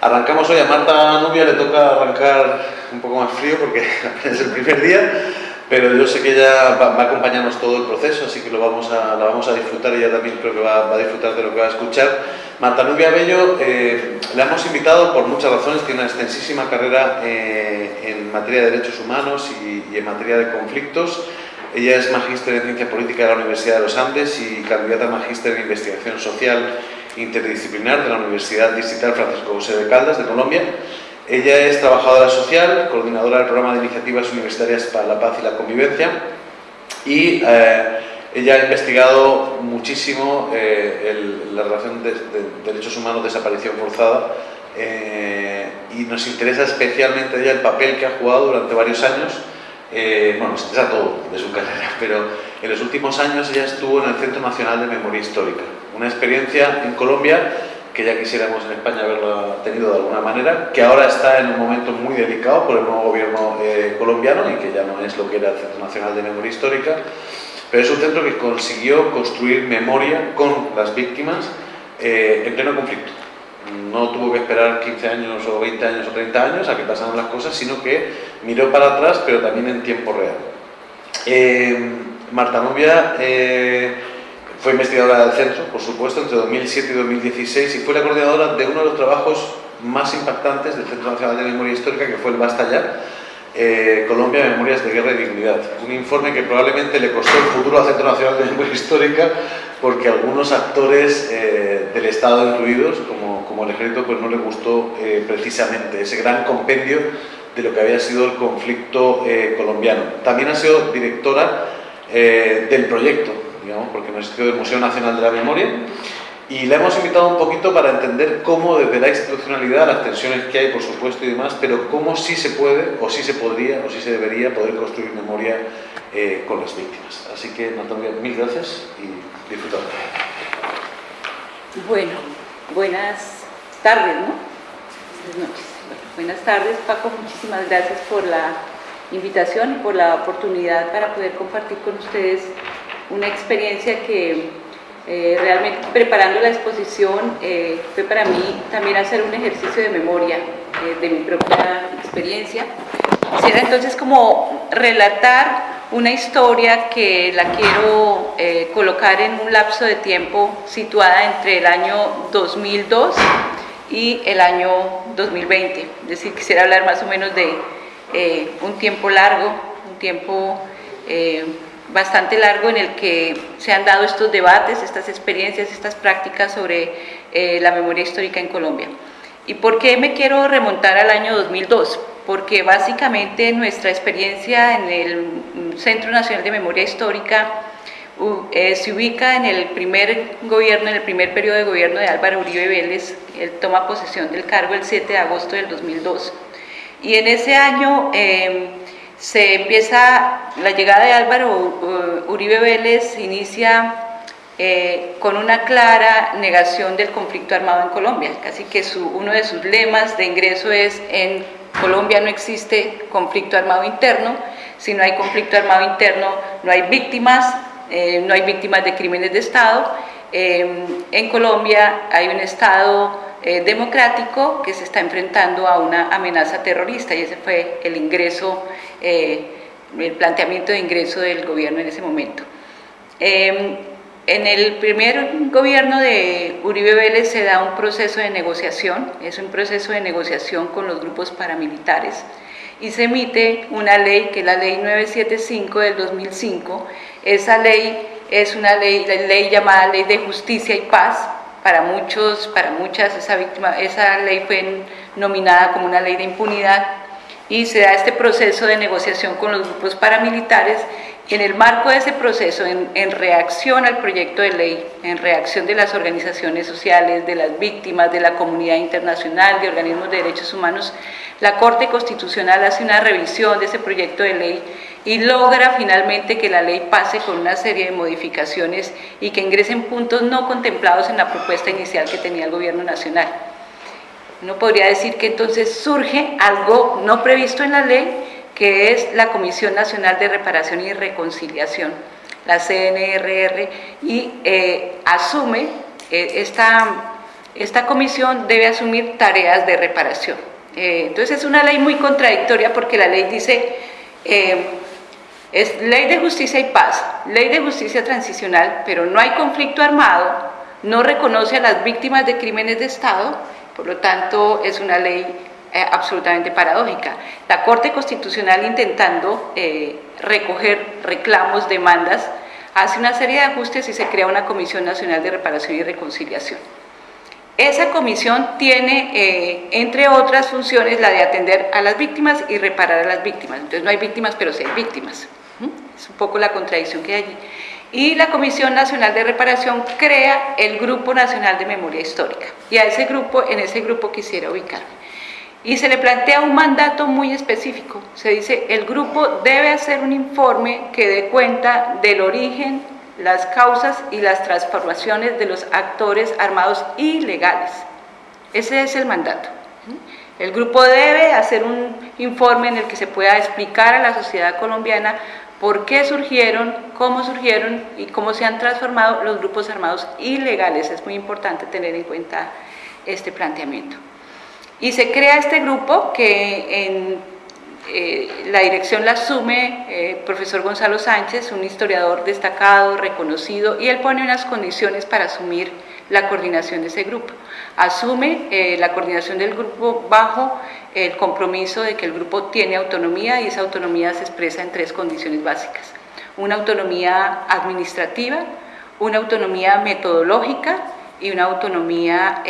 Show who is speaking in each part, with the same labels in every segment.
Speaker 1: Arrancamos hoy, a Marta Nubia le toca arrancar un poco más frío porque es el primer día, pero yo sé que ella va, a acompañarnos todo el proceso, así que lo vamos a, la vamos a disfrutar y ella también creo que va, a disfrutar de lo que va a escuchar. Marta Nubia Bello, eh, la hemos invitado por muchas razones, tiene una extensísima carrera eh, en materia de derechos humanos y, y en materia de conflictos. Ella es magíster en Ciencia Política de la Universidad de los Andes y candidata a magíster en Investigación Social Interdisciplinar de la Universidad Distrital Francisco José de Caldas de Colombia. Ella es trabajadora social, coordinadora del programa de iniciativas universitarias para la paz y la convivencia. Y eh, ella ha investigado muchísimo eh, la relación de, derechos humanos desaparición forzada eh, y nos interesa especialmente ella el papel que ha jugado durante varios años bueno, nos interesa todo de su carrera, pero en los últimos años ella estuvo en el Centro Nacional de Memoria Histórica, una experiencia en Colombia que ya quisiéramos en España haberlo tenido de alguna manera, que ahora está en un momento muy delicado por el nuevo gobierno eh, colombiano y que ya no es lo que era el Centro Nacional de Memoria Histórica, pero es un centro que consiguió construir memoria con las víctimas eh, en pleno conflicto. No tuvo que esperar 15 años o 20 años o 30 años a que pasaran las cosas, sino que miró para atrás, pero también en tiempo real. Eh, Marta Novia fue investigadora del centro, por supuesto, entre 2007 y 2016 y fue la coordinadora de uno de los trabajos más impactantes del Centro Nacional de Memoria Histórica, que fue el Basta Ya, eh, Colombia, Memorias de Guerra y Dignidad. Un informe que probablemente le costó el futuro al Centro Nacional de Memoria Histórica porque algunos actores eh, del Estado incluidos, como, como, el ejército, pues no le gustó eh, precisamente ese gran compendio de lo que había sido el conflicto colombiano. También ha sido directora del proyecto porque nos existió del Museo Nacional de la Memoria y le hemos invitado un poquito para entender cómo desde la institucionalidad, las tensiones que hay por supuesto y demás, pero cómo sí se puede, o sí se podría, o sí se debería poder construir memoria eh, con las víctimas. Así que Natalia, mil gracias y disfrutad.
Speaker 2: Bueno, buenas tardes, ¿no? Buenas buenas tardes, Paco, muchísimas gracias por la invitación y por la oportunidad para poder compartir con ustedes una experiencia que eh, realmente preparando la exposición eh, fue para mí también hacer un ejercicio de memoria eh, de mi propia experiencia. Quisiera entonces como relatar una historia que la quiero colocar en un lapso de tiempo situada entre el año 2002 y el año 2020. Es decir, quisiera hablar más o menos de un tiempo largo, un tiempo bastante largo en el que se han dado estos debates, estas experiencias, estas prácticas sobre eh, la memoria histórica en Colombia. ¿Y por qué me quiero remontar al año 2002? Porque básicamente nuestra experiencia en el Centro Nacional de Memoria Histórica eh, se ubica en el primer gobierno, en el primer periodo de gobierno de Álvaro Uribe Vélez, él toma posesión del cargo el 7 de agosto del 2002. Y en ese año... Eh, se empieza, la llegada de Álvaro Uribe Vélez inicia eh, con una clara negación del conflicto armado en Colombia, casi que su, uno de sus lemas de ingreso es en Colombia no existe conflicto armado interno, si no hay conflicto armado interno no hay víctimas, eh, no hay víctimas de crímenes de Estado, eh, en Colombia hay un Estado eh, democrático que se está enfrentando a una amenaza terrorista y ese fue el ingreso, eh, el planteamiento de ingreso del gobierno en ese momento. Em, en el primer gobierno de Uribe Vélez se da un proceso de negociación, es un proceso de negociación con los grupos paramilitares y se emite una ley que es la ley 975 del 2005. Esa ley es una ley, la ley llamada Ley de Justicia y Paz, para muchos, para muchas, esa, víctima, esa ley fue nominada como una ley de impunidad. Y se da este proceso de negociación con los grupos paramilitares. En el marco de ese proceso, en, en, reacción al proyecto de ley, en reacción de las organizaciones sociales, de las víctimas, de la comunidad internacional, de organismos de derechos humanos, la Corte Constitucional hace una revisión de ese proyecto de ley y logra finalmente que la ley pase con una serie de modificaciones y que ingresen puntos no contemplados en la propuesta inicial que tenía el gobierno nacional. Uno podría decir que entonces surge algo no previsto en la ley, que es la Comisión Nacional de Reparación y Reconciliación, la CNRR, y eh, asume eh, esta esta comisión debe asumir tareas de reparación. Eh, entonces es una ley muy contradictoria porque la ley dice, es ley de justicia y paz, ley de justicia transicional, pero no hay conflicto armado, no reconoce a las víctimas de crímenes de Estado, por lo tanto es una ley eh, absolutamente paradójica. La Corte Constitucional intentando recoger reclamos, demandas, hace una serie de ajustes y se crea una Comisión Nacional de Reparación y Reconciliación. Esa comisión tiene, eh, entre otras funciones, la de atender a las víctimas y reparar a las víctimas. Entonces no hay víctimas, pero sí hay víctimas. Es un poco la contradicción que hay allí. Y la Comisión Nacional de Reparación crea el Grupo Nacional de Memoria Histórica. Y a ese grupo, en ese grupo quisiera ubicarme. Y se le plantea un mandato muy específico. Se dice, el grupo debe hacer un informe que dé cuenta del origen, las causas y las transformaciones de los actores armados ilegales. Ese es el mandato. El grupo debe hacer un informe en el que se pueda explicar a la sociedad colombiana por qué surgieron, cómo surgieron y cómo se han transformado los grupos armados ilegales. Es muy importante tener en cuenta este planteamiento. Y se crea este grupo que en eh, la dirección la asume eh, profesor Gonzalo Sánchez, un historiador destacado, reconocido, y él pone unas condiciones para asumir la coordinación de ese grupo. Asume eh, la coordinación del grupo bajo el compromiso de que el grupo tiene autonomía y esa autonomía se expresa en tres condiciones básicas. Una autonomía administrativa, una autonomía metodológica y una autonomía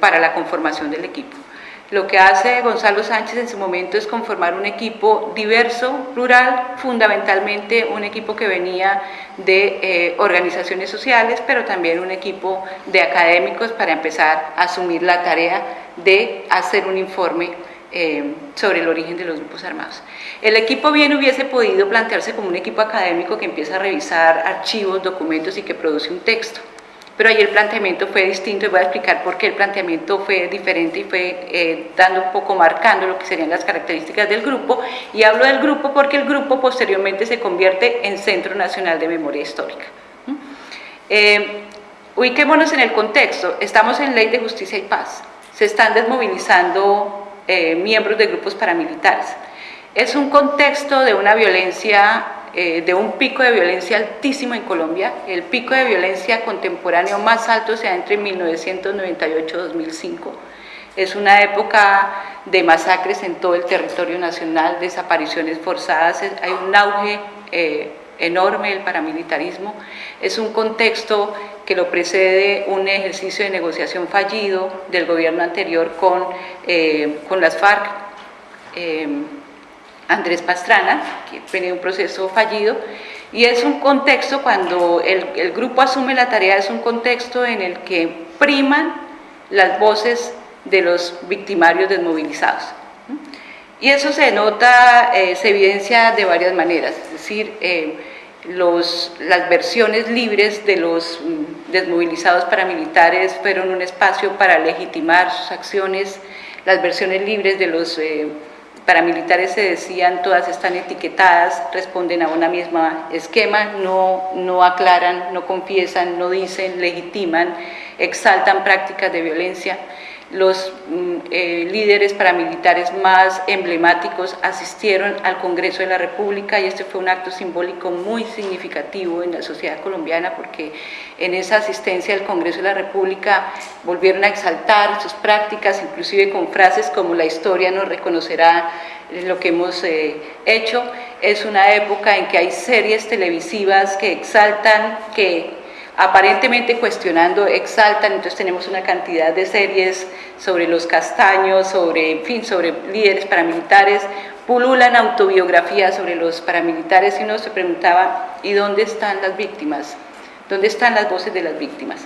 Speaker 2: para la conformación del equipo. Lo que hace Gonzalo Sánchez en su momento es conformar un equipo diverso, plural, fundamentalmente un equipo que venía de eh, organizaciones sociales, pero también un equipo de académicos para empezar a asumir la tarea de hacer un informe eh, sobre el origen de los grupos armados. El equipo bien hubiese podido plantearse como un equipo académico que empieza a revisar archivos, documentos y que produce un texto pero ahí el planteamiento fue distinto y voy a explicar por qué el planteamiento fue diferente y fue eh, dando un poco, marcando lo que serían las características del grupo y hablo del grupo porque el grupo posteriormente se convierte en Centro Nacional de Memoria Histórica. Eh, ubiquémonos en el contexto, estamos en Ley de Justicia y Paz, se están desmovilizando eh, miembros de grupos paramilitares. Es un contexto de una violencia eh, de un pico de violencia altísimo en Colombia. El pico de violencia contemporáneo más alto se da entre 1998 y 2005. Es una época de masacres en todo el territorio nacional, desapariciones forzadas, hay un auge eh, enorme del paramilitarismo. Es un contexto que lo precede un ejercicio de negociación fallido del gobierno anterior con, eh, con las FARC. Andrés Pastrana, que tiene un proceso fallido, y es un contexto, cuando el, grupo asume la tarea, es un contexto en el que priman las voces de los victimarios desmovilizados. Y eso se nota, eh, se evidencia de varias maneras, es decir, eh, los, las versiones libres de los mm, desmovilizados paramilitares fueron un espacio para legitimar sus acciones, las versiones libres de los... Eh, paramilitares se decían, todas están etiquetadas, responden a una misma esquema, no, no aclaran, no confiesan, no dicen, legitiman, exaltan prácticas de violencia los mm, eh, líderes paramilitares más emblemáticos asistieron al Congreso de la República y este fue un acto simbólico muy significativo en la sociedad colombiana porque en esa asistencia al Congreso de la República volvieron a exaltar sus prácticas, inclusive con frases como la historia nos reconocerá lo que hemos eh, hecho. Es una época en que hay series televisivas que exaltan, que aparentemente cuestionando, exaltan, entonces tenemos una cantidad de series sobre los castaños, sobre, en fin, sobre líderes paramilitares, pululan autobiografías sobre los paramilitares y uno se preguntaba, ¿y dónde están las víctimas? ¿Dónde están las voces de las víctimas?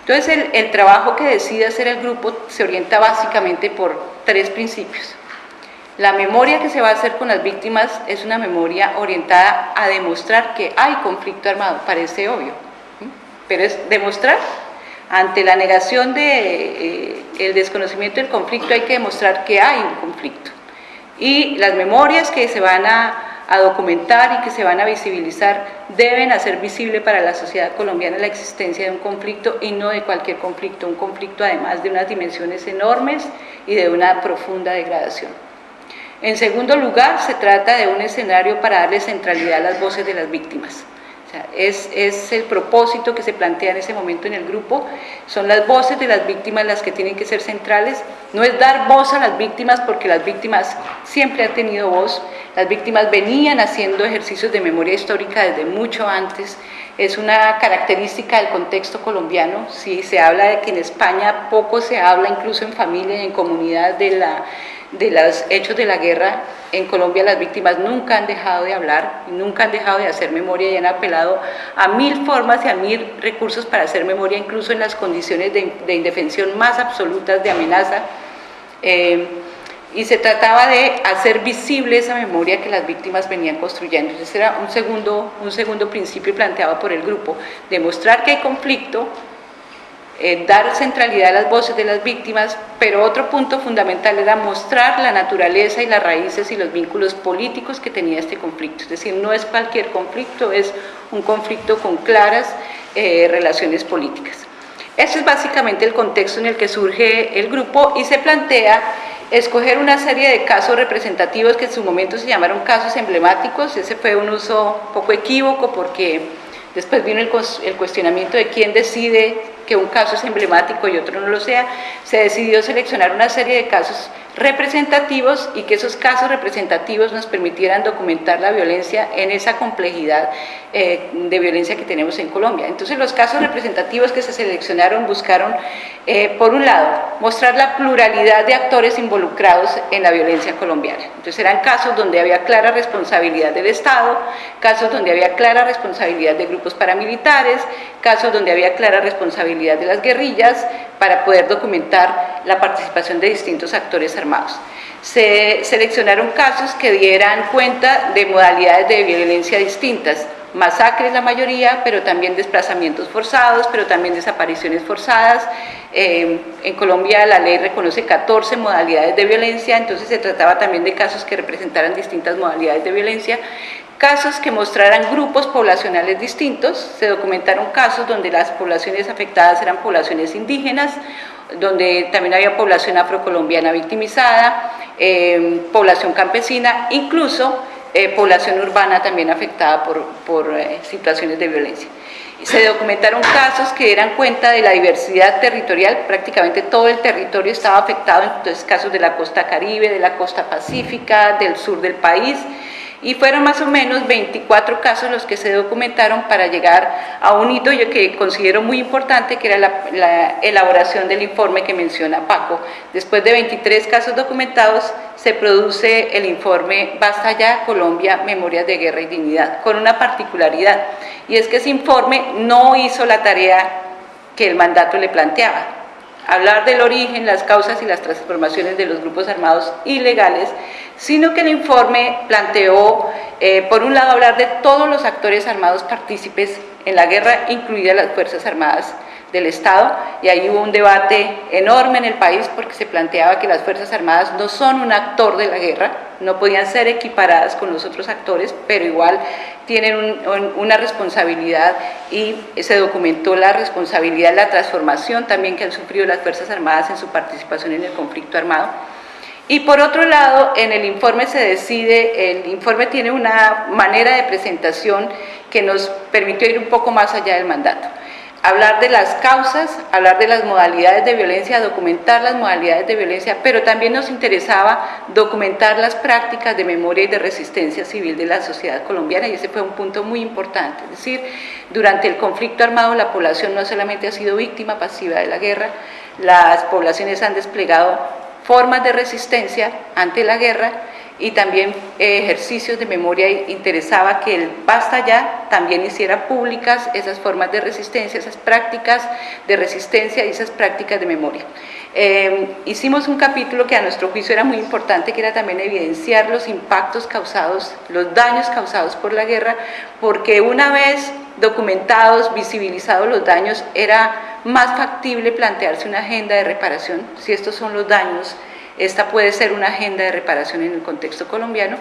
Speaker 2: Entonces el, el trabajo que decide hacer el grupo se orienta básicamente por tres principios. La memoria que se va a hacer con las víctimas es una memoria orientada a demostrar que hay conflicto armado, parece obvio, pero es demostrar, ante la negación del de, eh, desconocimiento del conflicto hay que demostrar que hay un conflicto. Y las memorias que se van a, a documentar y que se van a visibilizar deben hacer visible para la sociedad colombiana la existencia de un conflicto y no de cualquier conflicto, un conflicto además de unas dimensiones enormes y de una profunda degradación. En segundo lugar, se trata de un escenario para darle centralidad a las voces de las víctimas es, es, el propósito que se plantea en ese momento en el grupo, son las voces de las víctimas las que tienen que ser centrales, no es dar voz a las víctimas porque las víctimas siempre han tenido voz, las víctimas venían haciendo ejercicios de memoria histórica desde mucho antes, es una característica del contexto colombiano, si se habla de que en España poco se habla incluso en familia y en comunidad de la de los hechos de la guerra, en Colombia las víctimas nunca han dejado de hablar, nunca han dejado de hacer memoria y han apelado a mil formas y a mil recursos para hacer memoria, incluso en las condiciones de, indefensión más absolutas de amenaza. Eh, y se trataba de hacer visible esa memoria que las víctimas venían construyendo. Ese era un segundo, un segundo principio planteado por el grupo, demostrar que hay conflicto, eh, dar centralidad a las voces de las víctimas, pero otro punto fundamental era mostrar la naturaleza y las raíces y los vínculos políticos que tenía este conflicto. Es decir, no es cualquier conflicto, es un conflicto con claras eh, relaciones políticas. Ese es básicamente el contexto en el que surge el grupo y se plantea escoger una serie de casos representativos que en su momento se llamaron casos emblemáticos. Ese fue un uso poco equívoco porque después vino el, el cuestionamiento de quién decide que un caso es emblemático y otro no lo sea, se decidió seleccionar una serie de casos representativos y que esos casos representativos nos permitieran documentar la violencia en esa complejidad eh, de violencia que tenemos en Colombia. Entonces los casos representativos que se seleccionaron buscaron, eh, por un lado, mostrar la pluralidad de actores involucrados en la violencia colombiana. Entonces eran casos donde había clara responsabilidad del Estado, casos donde había clara responsabilidad de grupos paramilitares, casos donde había clara responsabilidad de las guerrillas, para poder documentar la participación de distintos actores armados. Se seleccionaron casos que dieran cuenta de modalidades de violencia distintas, masacres la mayoría, pero también desplazamientos forzados, pero también desapariciones forzadas. Eh, en Colombia la ley reconoce 14 modalidades de violencia, entonces se trataba también de casos que representaran distintas modalidades de violencia casos que mostraran grupos poblacionales distintos, se documentaron casos donde las poblaciones afectadas eran poblaciones indígenas, donde también había población afrocolombiana victimizada, eh, población campesina, incluso eh, población urbana también afectada por, eh, situaciones de violencia. Se documentaron casos que dieran cuenta de la diversidad territorial, prácticamente todo el territorio estaba afectado, entonces casos de la costa caribe, de la costa pacífica, del sur del país, y fueron más o menos 24 casos los que se documentaron para llegar a un hito yo que considero muy importante, que era la, elaboración del informe que menciona Paco. Después de 23 casos documentados, se produce el informe Basta ya, Colombia, Memorias de Guerra y Dignidad, con una particularidad, y es que ese informe no hizo la tarea que el mandato le planteaba, hablar del origen, las causas y las transformaciones de los grupos armados ilegales, sino que el informe planteó, eh, por un lado, hablar de todos los actores armados partícipes en la guerra, incluidas las Fuerzas Armadas del Estado, y ahí hubo un debate enorme en el país porque se planteaba que las Fuerzas Armadas no son un actor de la guerra, no podían ser equiparadas con los otros actores, pero igual tienen una responsabilidad y se documentó la responsabilidad, la transformación también que han sufrido las Fuerzas Armadas en su participación en el conflicto armado. Y por otro lado, en el informe se decide, el informe tiene una manera de presentación que nos permitió ir un poco más allá del mandato. Hablar de las causas, hablar de las modalidades de violencia, documentar las modalidades de violencia, pero también nos interesaba documentar las prácticas de memoria y de resistencia civil de la sociedad colombiana y ese fue un punto muy importante. Es decir, durante el conflicto armado la población no solamente ha sido víctima pasiva de la guerra, las poblaciones han desplegado formas de resistencia ante la guerra y también eh, ejercicios de memoria interesaba que el Basta Ya también hiciera públicas esas formas de resistencia, esas prácticas de resistencia y esas prácticas de memoria. Em, hicimos un capítulo que a nuestro juicio era muy importante, que era también evidenciar los impactos causados, los daños causados por la guerra, porque una vez documentados, visibilizados los daños, era más factible plantearse una agenda de reparación si estos son los daños esta puede ser una agenda de reparación en el contexto colombiano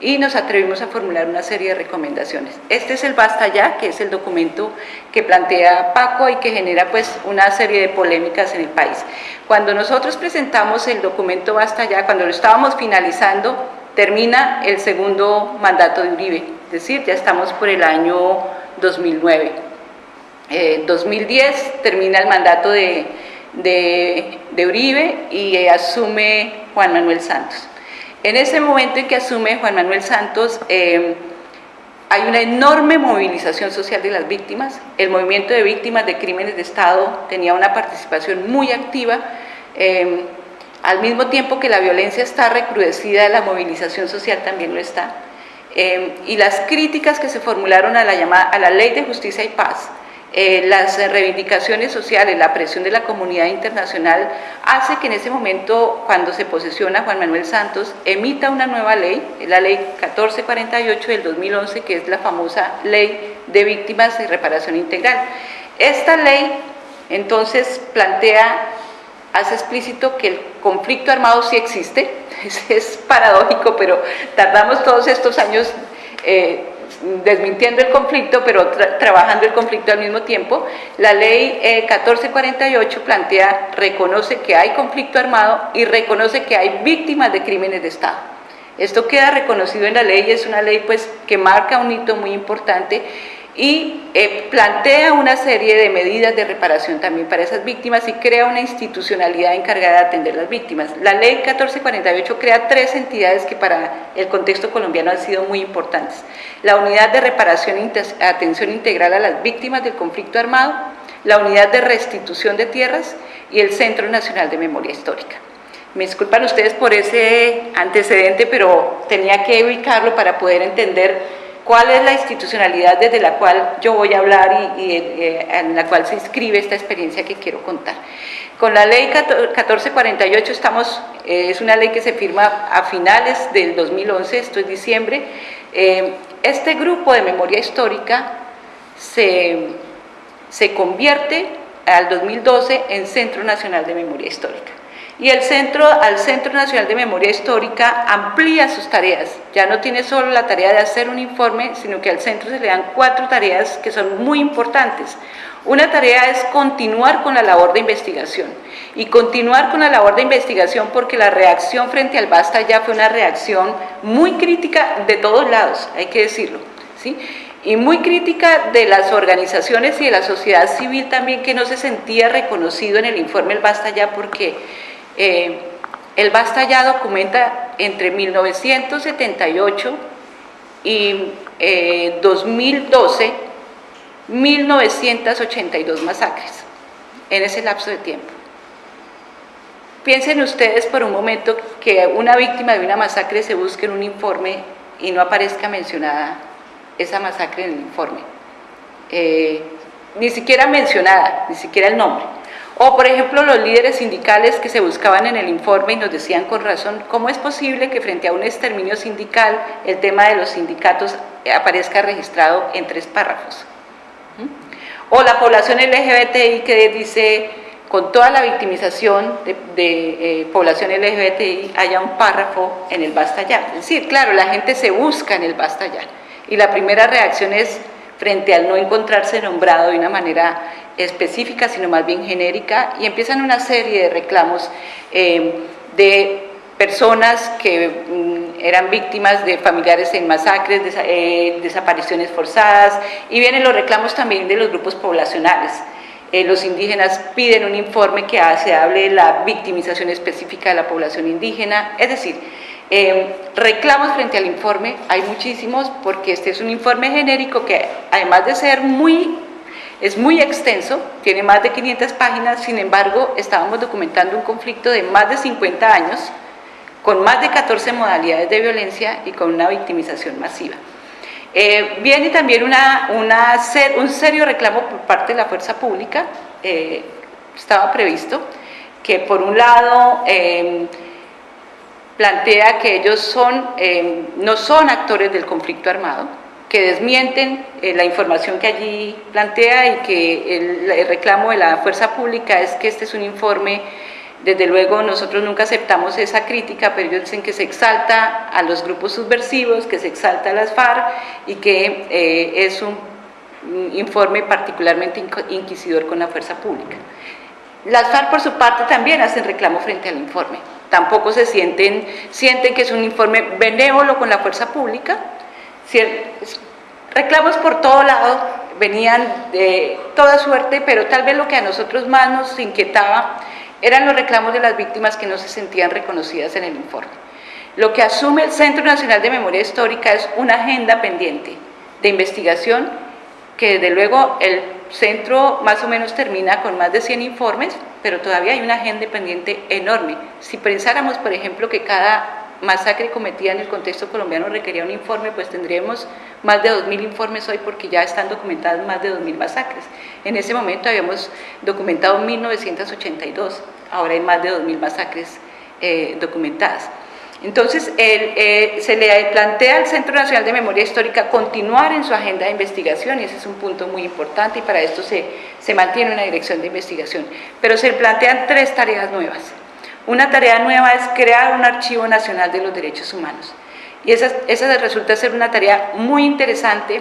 Speaker 2: y nos atrevimos a formular una serie de recomendaciones. Este es el Basta Ya, que es el documento que plantea Paco y que genera pues una serie de polémicas en el país. Cuando nosotros presentamos el documento Basta Ya, cuando lo estábamos finalizando, termina el segundo mandato de Uribe, es decir, ya estamos por el año 2009. Eh, 2010 termina el mandato de, de, Uribe y asume Juan Manuel Santos. En ese momento en que asume Juan Manuel Santos, eh, hay una enorme movilización social de las víctimas, el movimiento de víctimas de crímenes de Estado tenía una participación muy activa, eh, al mismo tiempo que la violencia está recrudecida, la movilización social también lo está, eh, y las críticas que se formularon a la, llamada, a la Ley de Justicia y Paz, eh, las reivindicaciones sociales, la presión de la comunidad internacional, hace que en ese momento, cuando se posesiona Juan Manuel Santos, emita una nueva ley, la ley 1448 del 2011, que es la famosa ley de víctimas de reparación integral. Esta ley, entonces, plantea, hace explícito que el conflicto armado sí existe, es paradójico, pero tardamos todos estos años eh, desmintiendo el conflicto, pero trabajando el conflicto al mismo tiempo. La ley 1448 eh, plantea, reconoce que hay conflicto armado y reconoce que hay víctimas de crímenes de Estado. Esto queda reconocido en la ley, es una ley pues, que marca un hito muy importante y eh, plantea una serie de medidas de reparación también para esas víctimas y crea una institucionalidad encargada de atender las víctimas. La ley 1448 crea tres entidades que para el contexto colombiano han sido muy importantes. La Unidad de Reparación e Atención Integral a las Víctimas del Conflicto Armado, la Unidad de Restitución de Tierras y el Centro Nacional de Memoria Histórica. Me disculpan ustedes por ese antecedente, pero tenía que ubicarlo para poder entender cuál es la institucionalidad desde la cual yo voy a hablar y, eh, en la cual se inscribe esta experiencia que quiero contar. Con la ley 1448 estamos, eh, es una ley que se firma a finales del 2011, esto es diciembre, eh, este grupo de memoria histórica se, se convierte al 2012 en Centro Nacional de Memoria Histórica y el centro, al Centro Nacional de Memoria Histórica amplía sus tareas, ya no tiene solo la tarea de hacer un informe, sino que al centro se le dan cuatro tareas que son muy importantes. Una tarea es continuar con la labor de investigación, y continuar con la labor de investigación porque la reacción frente al Basta ya fue una reacción muy crítica de todos lados, hay que decirlo, ¿sí? y muy crítica de las organizaciones y de la sociedad civil también que no se sentía reconocido en el informe El Basta Ya porque eh, el Basta ya documenta entre 1978 y 2012 eh, 1982 masacres en ese lapso de tiempo. Piensen ustedes por un momento que una víctima de una masacre se busque en un informe y no aparezca mencionada esa masacre en el informe. Eh, ni siquiera mencionada, ni siquiera el nombre. O, por ejemplo, los líderes sindicales que se buscaban en el informe y nos decían con razón, ¿cómo es posible que frente a un exterminio sindical el tema de los sindicatos aparezca registrado en tres párrafos? ¿Mm? O la población LGBTI que dice, con toda la victimización de, eh, población LGBTI, haya un párrafo en el basta ya. Es decir, claro, la gente se busca en el basta ya. Y la primera reacción es frente al no encontrarse nombrado de una manera específica, sino más bien genérica, y empiezan una serie de reclamos eh, de personas que mm, eran víctimas de familiares en masacres, eh, desapariciones forzadas, y vienen los reclamos también de los grupos poblacionales. Eh, los indígenas piden un informe que se hable de la victimización específica de la población indígena, es decir, reclamos frente al informe, hay muchísimos porque este es un informe genérico que además de ser muy es muy extenso, tiene más de 500 páginas, sin embargo, estábamos documentando un conflicto de más de 50 años, con más de 14 modalidades de violencia y con una victimización masiva. Eh, viene también un serio reclamo por parte de la fuerza pública, eh, estaba previsto, que por un lado em, plantea que ellos no son actores del conflicto armado, que desmienten eh, la información que allí plantea y que el, reclamo de la fuerza pública es que este es un informe Desde luego nosotros nunca aceptamos esa crítica, pero ellos dicen que se exalta a los grupos subversivos, que se exalta a las FARC y que eh, es un informe particularmente inquisidor con la fuerza pública. Las FARC por su parte también hacen reclamo frente al informe. Tampoco se sienten, sienten que es un informe benévolo con la fuerza pública. Reclamos por todo lado, venían de toda suerte, pero tal vez lo que a nosotros más nos inquietaba eran los reclamos de las víctimas que no se sentían reconocidas en el informe. Lo que asume el Centro Nacional de Memoria Histórica es una agenda pendiente de investigación que desde luego el centro más o menos termina con más de 100 informes, pero todavía hay una agenda pendiente enorme. Si pensáramos, por ejemplo, que cada masacre cometida en el contexto colombiano requería un informe, pues tendríamos más de 2.000 informes hoy porque ya están documentadas más de 2.000 masacres. En ese momento habíamos documentado 1.982, ahora hay más de 2.000 masacres eh, documentadas. Entonces, eh, se le plantea al Centro Nacional de Memoria Histórica continuar en su agenda de investigación, y ese es un punto muy importante, y para esto se, se mantiene una dirección de investigación. Pero se plantean tres tareas nuevas. Una tarea nueva es crear un Archivo Nacional de los Derechos Humanos. Y esa, esa resulta ser una tarea muy interesante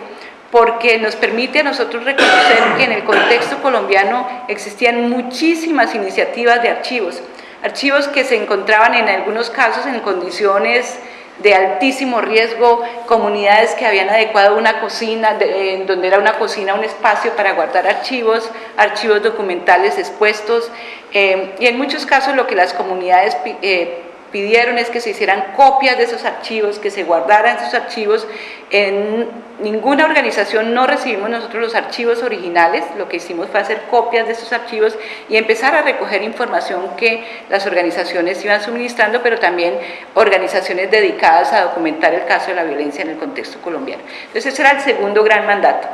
Speaker 2: porque nos permite a nosotros reconocer que en el contexto colombiano existían muchísimas iniciativas de archivos, archivos que se encontraban en algunos casos en condiciones de altísimo riesgo, comunidades que habían adecuado una cocina, en donde era una cocina un espacio para guardar archivos, archivos documentales expuestos, eh, y en muchos casos lo que las comunidades eh, pidieron es que se hicieran copias de esos archivos, que se guardaran esos archivos. En ninguna organización no recibimos nosotros los archivos originales, lo que hicimos fue hacer copias de esos archivos y empezar a recoger información que las organizaciones iban suministrando, pero también organizaciones dedicadas a documentar el caso de la violencia en el contexto colombiano. Entonces ese era el segundo gran mandato.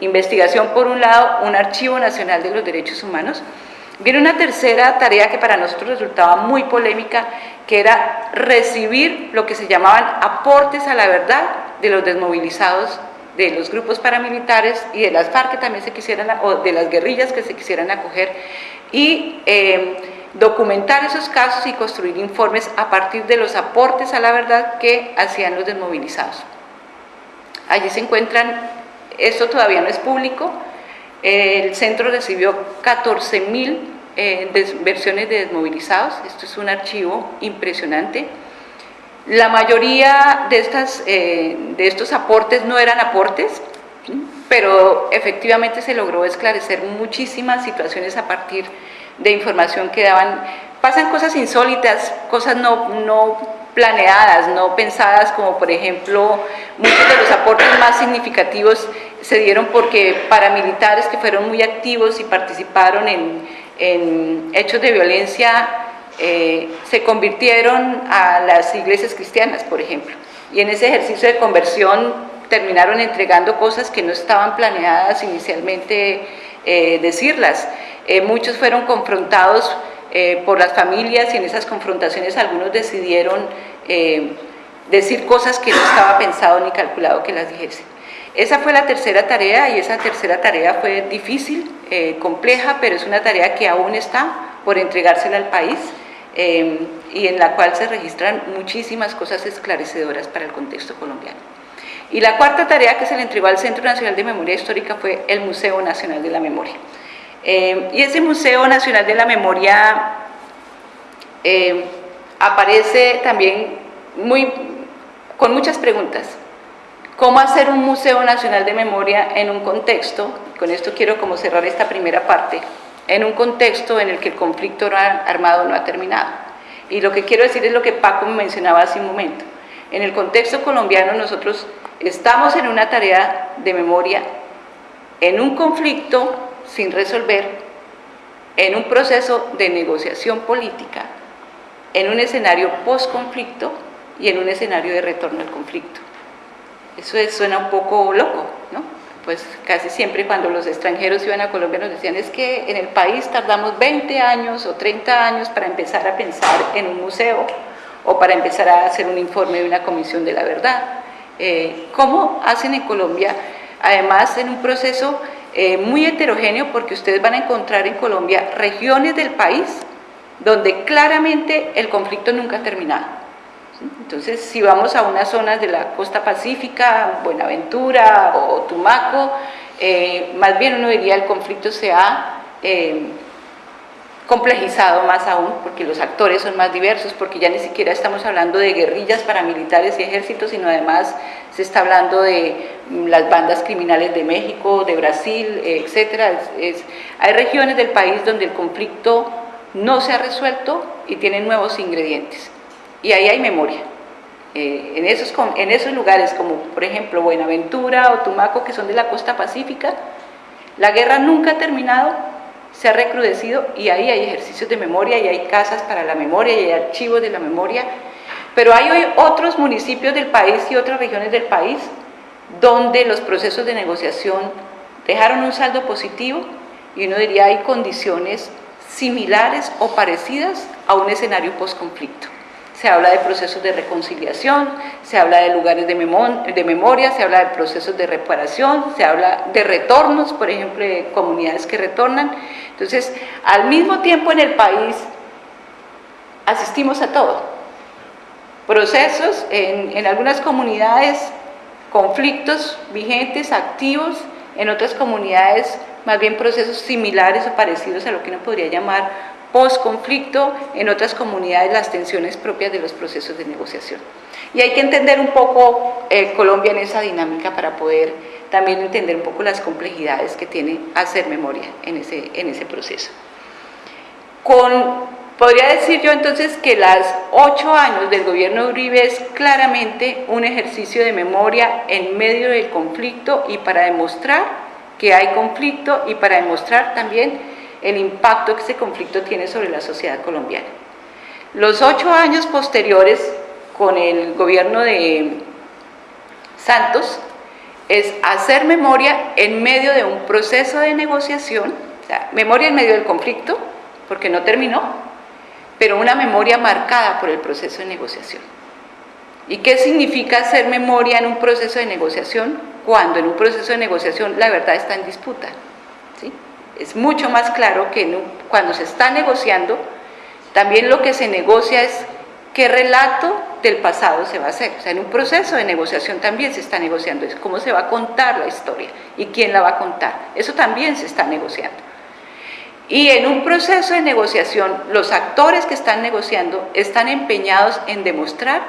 Speaker 2: Investigación por un lado, un archivo nacional de los derechos humanos, Viene una tercera tarea que para nosotros resultaba muy polémica, que era recibir lo que se llamaban aportes a la verdad de los desmovilizados de los grupos paramilitares y de las FARC que también se quisieran, o de las guerrillas que se quisieran acoger, y eh, documentar esos casos y construir informes a partir de los aportes a la verdad que hacían los desmovilizados. Allí se encuentran, esto todavía no es público, el centro recibió 14.000 eh, versiones de desmovilizados, esto es un archivo impresionante. La mayoría de, estas, eh, de estos aportes no eran aportes, pero efectivamente se logró esclarecer muchísimas situaciones a partir de información que daban. Pasan cosas insólitas, cosas no, no planeadas, no pensadas, como por ejemplo muchos de los aportes más significativos se dieron porque paramilitares que fueron muy activos y participaron en, hechos de violencia eh, se convirtieron a las iglesias cristianas, por ejemplo. Y en ese ejercicio de conversión terminaron entregando cosas que no estaban planeadas inicialmente eh, decirlas. Eh, muchos fueron confrontados por las familias y en esas confrontaciones algunos decidieron decir cosas que no estaba pensado ni calculado que las dijesen. Esa fue la tercera tarea y esa tercera tarea fue difícil, eh, compleja, pero es una tarea que aún está por entregársela al país eh, y en la cual se registran muchísimas cosas esclarecedoras para el contexto colombiano. Y la cuarta tarea que se le entregó al Centro Nacional de Memoria Histórica fue el Museo Nacional de la Memoria. Eh, y ese Museo Nacional de la Memoria aparece también muy, con muchas preguntas cómo hacer un Museo Nacional de Memoria en un contexto, con esto quiero como cerrar esta primera parte, en un contexto en el que el conflicto armado no ha terminado. Y lo que quiero decir es lo que Paco mencionaba hace un momento. En el contexto colombiano nosotros estamos en una tarea de memoria, en un conflicto sin resolver, en un proceso de negociación política, en un escenario post-conflicto y en un escenario de retorno al conflicto. Eso suena un poco loco, ¿no? Pues casi siempre cuando los extranjeros iban a Colombia nos decían es que en el país tardamos 20 años o 30 años para empezar a pensar en un museo o para empezar a hacer un informe de una comisión de la verdad. Eh, ¿Cómo hacen en Colombia? Además en un proceso eh, muy heterogéneo porque ustedes van a encontrar en Colombia regiones del país donde claramente el conflicto nunca ha terminado. Entonces, si vamos a unas zonas de la costa pacífica, Buenaventura o Tumaco, eh, más bien uno diría el conflicto se ha eh, complejizado más aún, porque los actores son más diversos, porque ya ni siquiera estamos hablando de guerrillas paramilitares y ejércitos, sino además se está hablando de mm, las bandas criminales de México, de Brasil, etc. hay regiones del país donde el conflicto no se ha resuelto y tiene nuevos ingredientes, y ahí hay memoria. Eh, en, esos, en esos lugares como por ejemplo Buenaventura o Tumaco que son de la costa pacífica, la guerra nunca ha terminado se ha recrudecido y ahí hay ejercicios de memoria y hay casas para la memoria y hay archivos de la memoria, pero hay hoy otros municipios del país y otras regiones del país donde los procesos de negociación dejaron un saldo positivo y uno diría hay condiciones similares o parecidas a un escenario post-conflicto se habla de procesos de reconciliación, se habla de lugares de, memoria, se habla de procesos de reparación, se habla de retornos, por ejemplo, de comunidades que retornan. Entonces, al mismo tiempo en el país asistimos a todo. Procesos en, en algunas comunidades, conflictos vigentes, activos, en otras comunidades más bien procesos similares o parecidos a lo que uno podría llamar post-conflicto, en otras comunidades las tensiones propias de los procesos de negociación. Y hay que entender un poco eh, Colombia en esa dinámica para poder también entender un poco las complejidades que tiene hacer memoria en ese, en ese proceso. Con, podría decir yo entonces que las ocho años del gobierno de Uribe es claramente un ejercicio de memoria en medio del conflicto y para demostrar que hay conflicto y para demostrar también el impacto que ese conflicto tiene sobre la sociedad colombiana. Los ocho años posteriores, con el gobierno de Santos, es hacer memoria en medio de un proceso de negociación, memoria en medio del conflicto, porque no terminó, pero una memoria marcada por el proceso de negociación. ¿Y qué significa hacer memoria en un proceso de negociación? Cuando en un proceso de negociación la verdad está en disputa. Es mucho más claro que cuando se está negociando, también lo que se negocia es qué relato del pasado se va a hacer. O sea, en un proceso de negociación también se está negociando eso, cómo se va a contar la historia y quién la va a contar. Eso también se está negociando. Y en un proceso de negociación, los actores que están negociando están empeñados en demostrar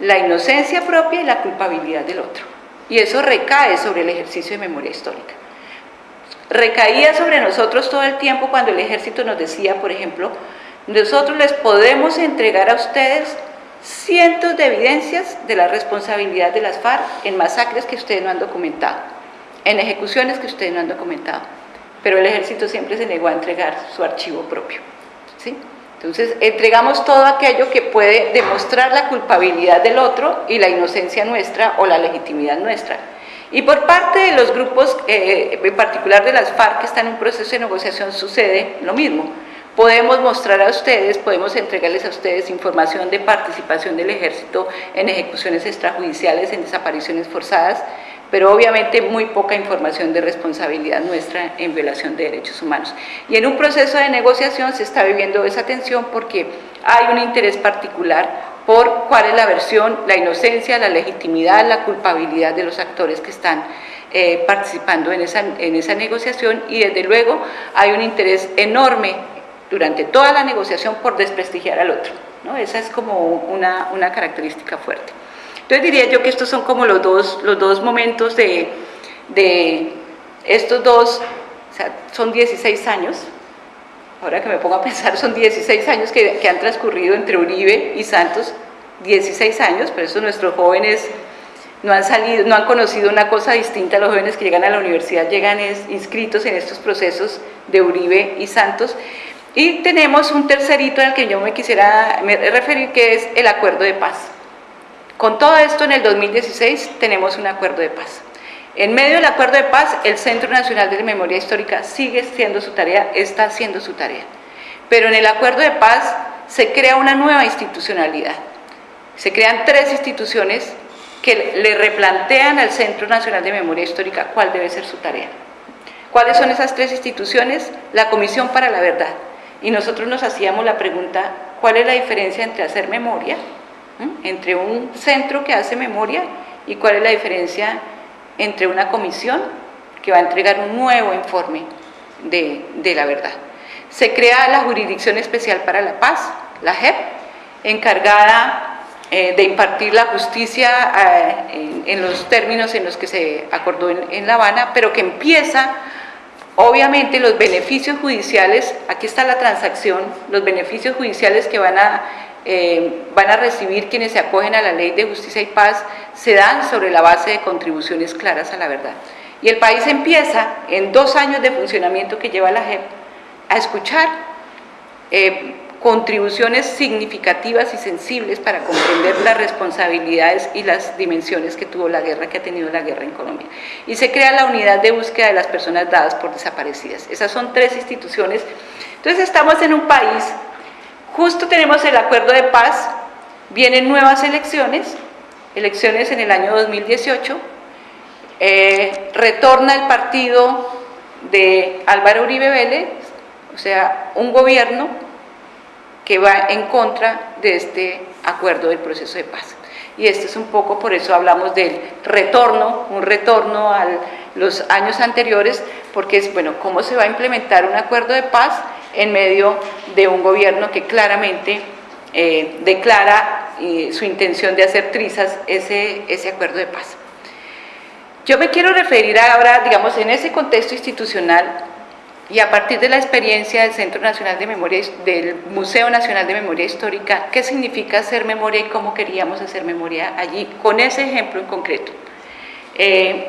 Speaker 2: la inocencia propia y la culpabilidad del otro. Y eso recae sobre el ejercicio de memoria histórica recaía sobre nosotros todo el tiempo cuando el ejército nos decía, por ejemplo, nosotros les podemos entregar a ustedes cientos de evidencias de la responsabilidad de las FARC en masacres que ustedes no han documentado, en ejecuciones que ustedes no han documentado, pero el ejército siempre se negó a entregar su archivo propio. ¿sí? Entonces, entregamos todo aquello que puede demostrar la culpabilidad del otro y la inocencia nuestra o la legitimidad nuestra. Y por parte de los grupos, eh, en particular de las FARC que están en un proceso de negociación, sucede lo mismo. Podemos mostrar a ustedes, podemos entregarles a ustedes información de participación del ejército en ejecuciones extrajudiciales, en desapariciones forzadas, pero obviamente muy poca información de responsabilidad nuestra en violación de derechos humanos. Y en un proceso de negociación se está viviendo esa tensión porque hay un interés particular por cuál es la versión, la inocencia, la legitimidad, la culpabilidad de los actores que están eh, participando en esa, en esa negociación y desde luego hay un interés enorme durante toda la negociación por desprestigiar al otro. ¿no? Esa es como una, una, característica fuerte. Entonces diría yo que estos son como los dos, los dos momentos de, de estos dos, son 16 años, ahora que me pongo a pensar, son 16 años que, han transcurrido entre Uribe y Santos, 16 años, pero eso nuestros jóvenes no han salido, no han conocido una cosa distinta, los jóvenes que llegan a la universidad llegan inscritos en estos procesos de Uribe y Santos, y tenemos un tercerito al que yo me quisiera referir, que es el acuerdo de paz. Con todo esto, en el 2016 tenemos un acuerdo de paz. En medio del acuerdo de paz, el Centro Nacional de Memoria Histórica sigue siendo su tarea, está haciendo su tarea. Pero en el acuerdo de paz se crea una nueva institucionalidad. Se crean tres instituciones que le replantean al Centro Nacional de Memoria Histórica cuál debe ser su tarea. ¿Cuáles son esas tres instituciones? La Comisión para la Verdad, y nosotros nos hacíamos la pregunta, ¿cuál es la diferencia entre hacer memoria, entre un centro que hace memoria y cuál es la diferencia entre una comisión que va a entregar un nuevo informe de, de la verdad? Se crea la Jurisdicción Especial para la Paz, la JEP, encargada eh, de impartir la justicia eh, en, los términos en los que se acordó en, La Habana, pero que empieza, obviamente, los beneficios judiciales, aquí está la transacción, los beneficios judiciales que van a, eh, van a recibir quienes se acogen a la ley de justicia y paz, se dan sobre la base de contribuciones claras a la verdad. Y el país empieza, en dos años de funcionamiento que lleva la JEP, a escuchar eh, contribuciones significativas y sensibles para comprender las responsabilidades y las dimensiones que tuvo la guerra, que ha tenido la guerra en Colombia. Y se crea la unidad de búsqueda de las personas dadas por desaparecidas. Esas son tres instituciones. Entonces estamos en un país, justo tenemos el acuerdo de paz, vienen nuevas elecciones, elecciones en el año 2018, eh, retorna el partido de Álvaro Uribe Vélez, o sea, un gobierno que va en contra de este acuerdo del proceso de paz. Y esto es un poco, por eso hablamos del retorno, un retorno a los años anteriores, porque es, bueno, ¿cómo se va a implementar un acuerdo de paz en medio de un gobierno que claramente eh, declara eh, su intención de hacer trizas ese, ese acuerdo de paz? Yo me quiero referir ahora, digamos, en ese contexto institucional, y a partir de la experiencia del Centro Nacional de Memoria, del Museo Nacional de Memoria Histórica, qué significa hacer memoria y cómo queríamos hacer memoria allí, con ese ejemplo en concreto. Eh,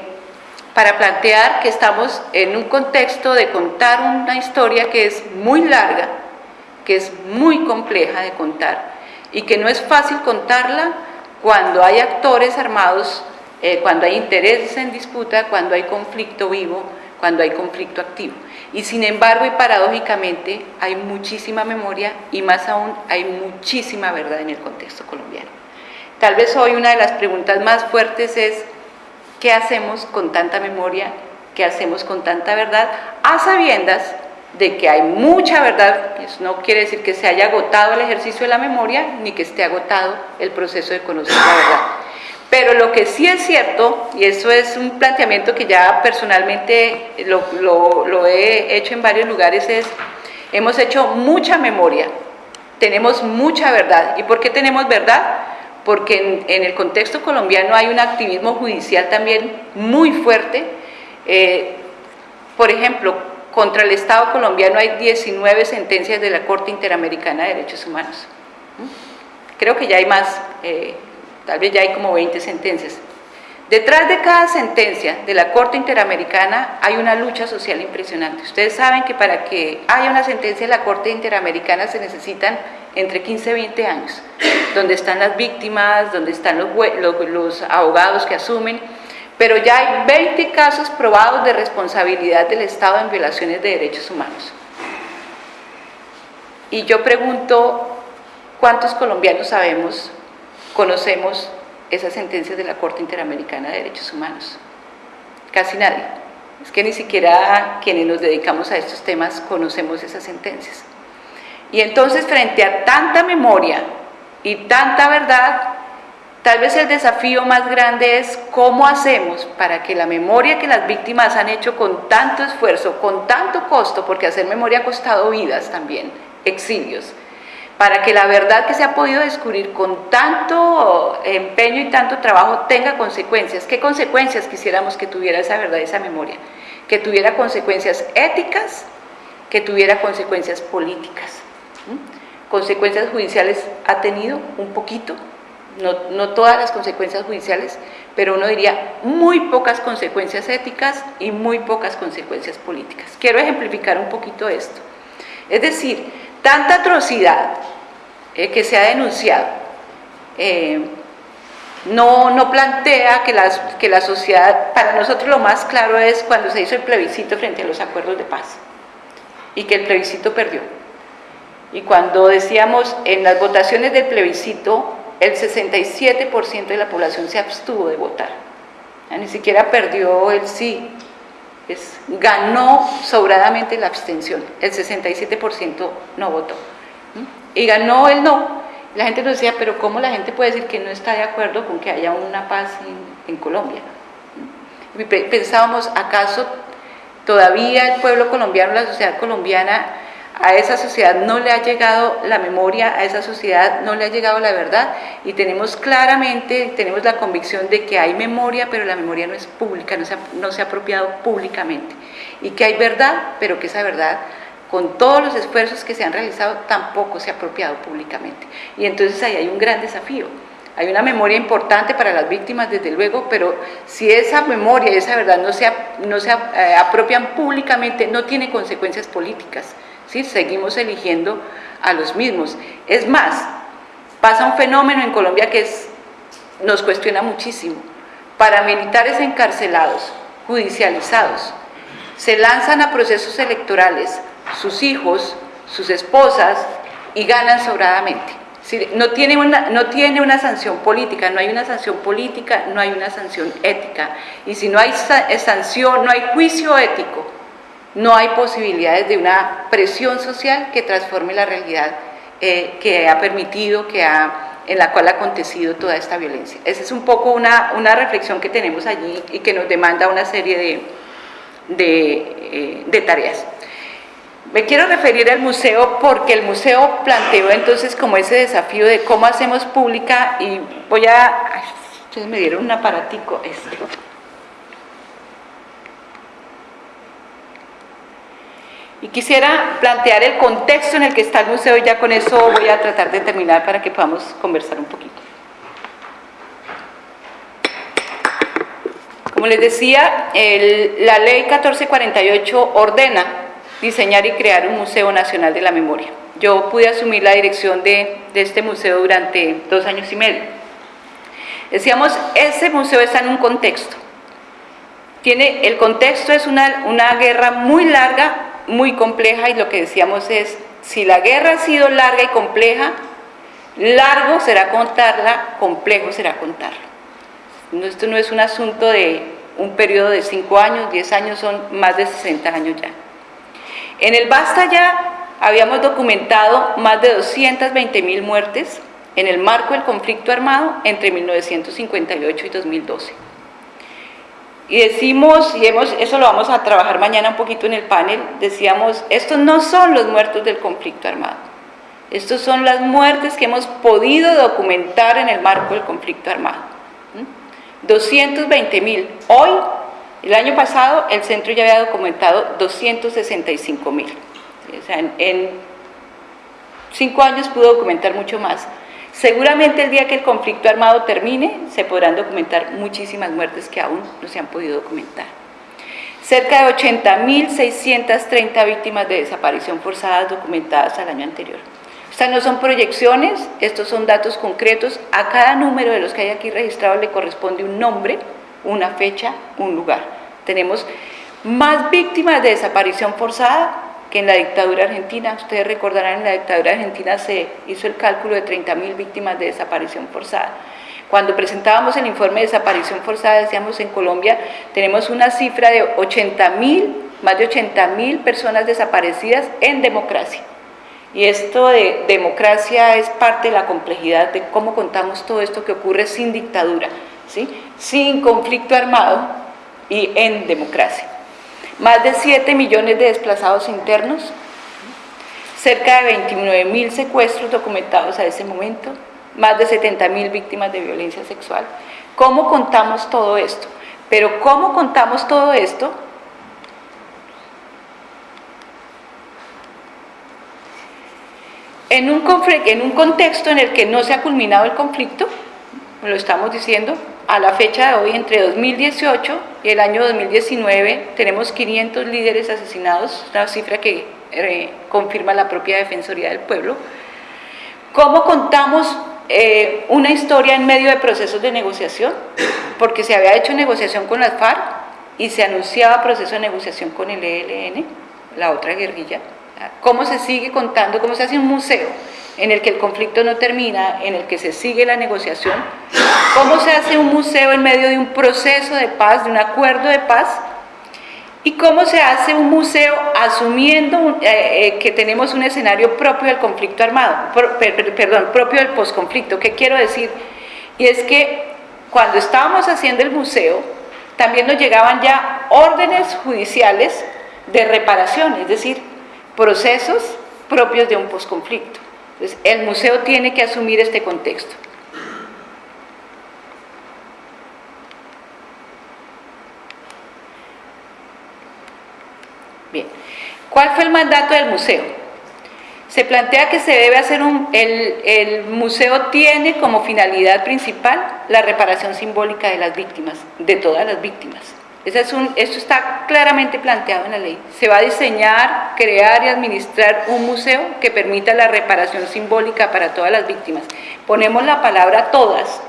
Speaker 2: para plantear que estamos en un contexto de contar una historia que es muy larga, que es muy compleja de contar y que no es fácil contarla cuando hay actores armados, eh, cuando hay intereses en disputa, cuando hay conflicto vivo, cuando hay conflicto activo. Y sin embargo y paradójicamente hay muchísima memoria y más aún hay muchísima verdad en el contexto colombiano. Tal vez hoy una de las preguntas más fuertes es ¿qué hacemos con tanta memoria? ¿Qué hacemos con tanta verdad? A sabiendas de que hay mucha verdad, eso no quiere decir que se haya agotado el ejercicio de la memoria ni que esté agotado el proceso de conocer la verdad. Pero lo que sí es cierto, y eso es un planteamiento que ya personalmente lo, he hecho en varios lugares, es hemos hecho mucha memoria, tenemos mucha verdad. ¿Y por qué tenemos verdad? Porque en, el contexto colombiano hay un activismo judicial también muy fuerte. Eh, por ejemplo, contra el Estado colombiano hay 19 sentencias de la Corte Interamericana de Derechos Humanos. Creo que ya hay más. Eh, tal vez ya hay como 20 sentencias. Detrás de cada sentencia de la Corte Interamericana hay una lucha social impresionante. Ustedes saben que para que haya una sentencia de la Corte Interamericana se necesitan entre 15 y 20 años, donde están las víctimas, donde están los, los abogados que asumen, pero ya hay 20 casos probados de responsabilidad del Estado en violaciones de derechos humanos. Y yo pregunto, ¿cuántos colombianos sabemos conocemos esas sentencias de la Corte Interamericana de Derechos Humanos. Casi nadie. Es que ni siquiera quienes nos dedicamos a estos temas conocemos esas sentencias. Y entonces frente a tanta memoria y tanta verdad, tal vez el desafío más grande es cómo hacemos para que la memoria que las víctimas han hecho con tanto esfuerzo, con tanto costo, porque hacer memoria ha costado vidas también, exilios, para que la verdad que se ha podido descubrir con tanto empeño y tanto trabajo tenga consecuencias. ¿Qué consecuencias quisiéramos que tuviera esa verdad, esa memoria? Que tuviera consecuencias éticas, que tuviera consecuencias políticas. Consecuencias judiciales ha tenido un poquito, no, todas las consecuencias judiciales, pero uno diría muy pocas consecuencias éticas y muy pocas consecuencias políticas. Quiero ejemplificar un poquito esto. Es decir, tanta atrocidad eh, que se ha denunciado eh, no, no, plantea que, las, que la sociedad, para nosotros lo más claro es cuando se hizo el plebiscito frente a los acuerdos de paz y que el plebiscito perdió. Y cuando decíamos en las votaciones del plebiscito, el 67% de la población se abstuvo de votar. ni siquiera perdió el sí, es, ganó sobradamente la abstención, el 67% no votó. Y ganó el no. La gente nos decía, pero ¿cómo la gente puede decir que no está de acuerdo con que haya una paz en, en Colombia? Y pensábamos, ¿acaso todavía el pueblo colombiano, la sociedad colombiana, a esa sociedad no le ha llegado la memoria, a esa sociedad no le ha llegado la verdad. Y tenemos claramente, tenemos la convicción de que hay memoria, pero la memoria no es pública, no se ha, no se ha apropiado públicamente. Y que hay verdad, pero que esa verdad con todos los esfuerzos que se han realizado tampoco se ha apropiado públicamente. Y entonces ahí hay un gran desafío. Hay una memoria importante para las víctimas, desde luego, pero si esa memoria y esa verdad no se, no se eh, apropian públicamente, no tiene consecuencias políticas. Seguimos eligiendo a los mismos. Es más, pasa un fenómeno en Colombia que nos cuestiona muchísimo. Paramilitares encarcelados, judicializados, se lanzan a procesos electorales, sus hijos, sus esposas, y ganan sobradamente. No tiene, una, no tiene una sanción política, no hay una sanción política, no hay una sanción ética. Y si no hay sanción, no hay juicio ético, no hay posibilidades de una presión social que transforme la realidad eh, que ha permitido, que ha, en la cual ha acontecido toda esta violencia. Esa es un poco una, una reflexión que tenemos allí y que nos demanda una serie de, de, eh, tareas. Me quiero referir al museo porque el museo planteó entonces como ese desafío de cómo hacemos pública y voy a... ustedes me dieron un aparatico, este. Y quisiera plantear el contexto en el que está el museo y ya con eso voy a tratar de terminar para que podamos conversar un poquito. Como les decía, la ley 1448 ordena diseñar y crear un Museo Nacional de la Memoria. Yo pude asumir la dirección de, este museo durante dos años y medio. Decíamos, ese museo está en un contexto. Tiene, el contexto es una, una guerra muy larga muy compleja y lo que decíamos es, si la guerra ha sido larga y compleja, largo será contarla, complejo será contarla. Esto no es un asunto de un periodo de 5 años, 10 años, son más de 60 años ya. En el Basta ya habíamos documentado más de 220 mil muertes en el marco del conflicto armado entre 1958 y 2012. Y decimos, y hemos, eso lo vamos a trabajar mañana un poquito en el panel, decíamos, estos no son los muertos del conflicto armado, estos son las muertes que hemos podido documentar en el marco del conflicto armado. 220 mil. Hoy, el año pasado, el centro ya había documentado 265 mil. O sea, en cinco años pudo documentar mucho más. Seguramente el día que el conflicto armado termine, se podrán documentar muchísimas muertes que aún no se han podido documentar. Cerca de 80.630 víctimas de desaparición forzada documentadas al año anterior. Estas no son proyecciones, estos son datos concretos. A cada número de los que hay aquí registrados le corresponde un nombre, una fecha, un lugar. Tenemos más víctimas de desaparición forzada en la dictadura argentina, ustedes recordarán, en la dictadura argentina se hizo el cálculo de 30.000 víctimas de desaparición forzada. Cuando presentábamos el informe de desaparición forzada, decíamos en Colombia tenemos una cifra de 80.000, más de 80.000 personas desaparecidas en democracia. Y esto de democracia es parte de la complejidad de cómo contamos todo esto que ocurre sin dictadura, ¿sí? sin conflicto armado y en democracia más de 7 millones de desplazados internos, cerca de 29 mil secuestros documentados a ese momento, más de 70 mil víctimas de violencia sexual. ¿Cómo contamos todo esto? Pero ¿cómo contamos todo esto? En un, en un contexto en el que no se ha culminado el conflicto, lo estamos diciendo, a la fecha de hoy, entre 2018 y el año 2019, tenemos 500 líderes asesinados, una cifra que eh, confirma la propia Defensoría del Pueblo. ¿Cómo contamos eh, una historia en medio de procesos de negociación? Porque se había hecho negociación con las FARC y se anunciaba proceso de negociación con el ELN, la otra guerrilla. ¿Cómo se sigue contando? ¿Cómo se hace un museo? En el que el conflicto no termina, en el que se sigue la negociación, ¿cómo se hace un museo en medio de un proceso de paz, de un acuerdo de paz? ¿Y cómo se hace un museo asumiendo eh, eh, que tenemos un escenario propio del conflicto armado, perdón, propio del posconflicto? ¿Qué quiero decir? Y es que cuando estábamos haciendo el museo, también nos llegaban ya órdenes judiciales de reparación, es decir, procesos propios de un posconflicto. Entonces, el museo tiene que asumir este contexto. Bien, ¿cuál fue el mandato del museo? Se plantea que se debe hacer un, el, museo tiene como finalidad principal la reparación simbólica de las víctimas, de todas las víctimas. Es un, esto está claramente planteado en la ley. Se va a diseñar, crear y administrar un museo que permita la reparación simbólica para todas las víctimas. Ponemos la palabra todas,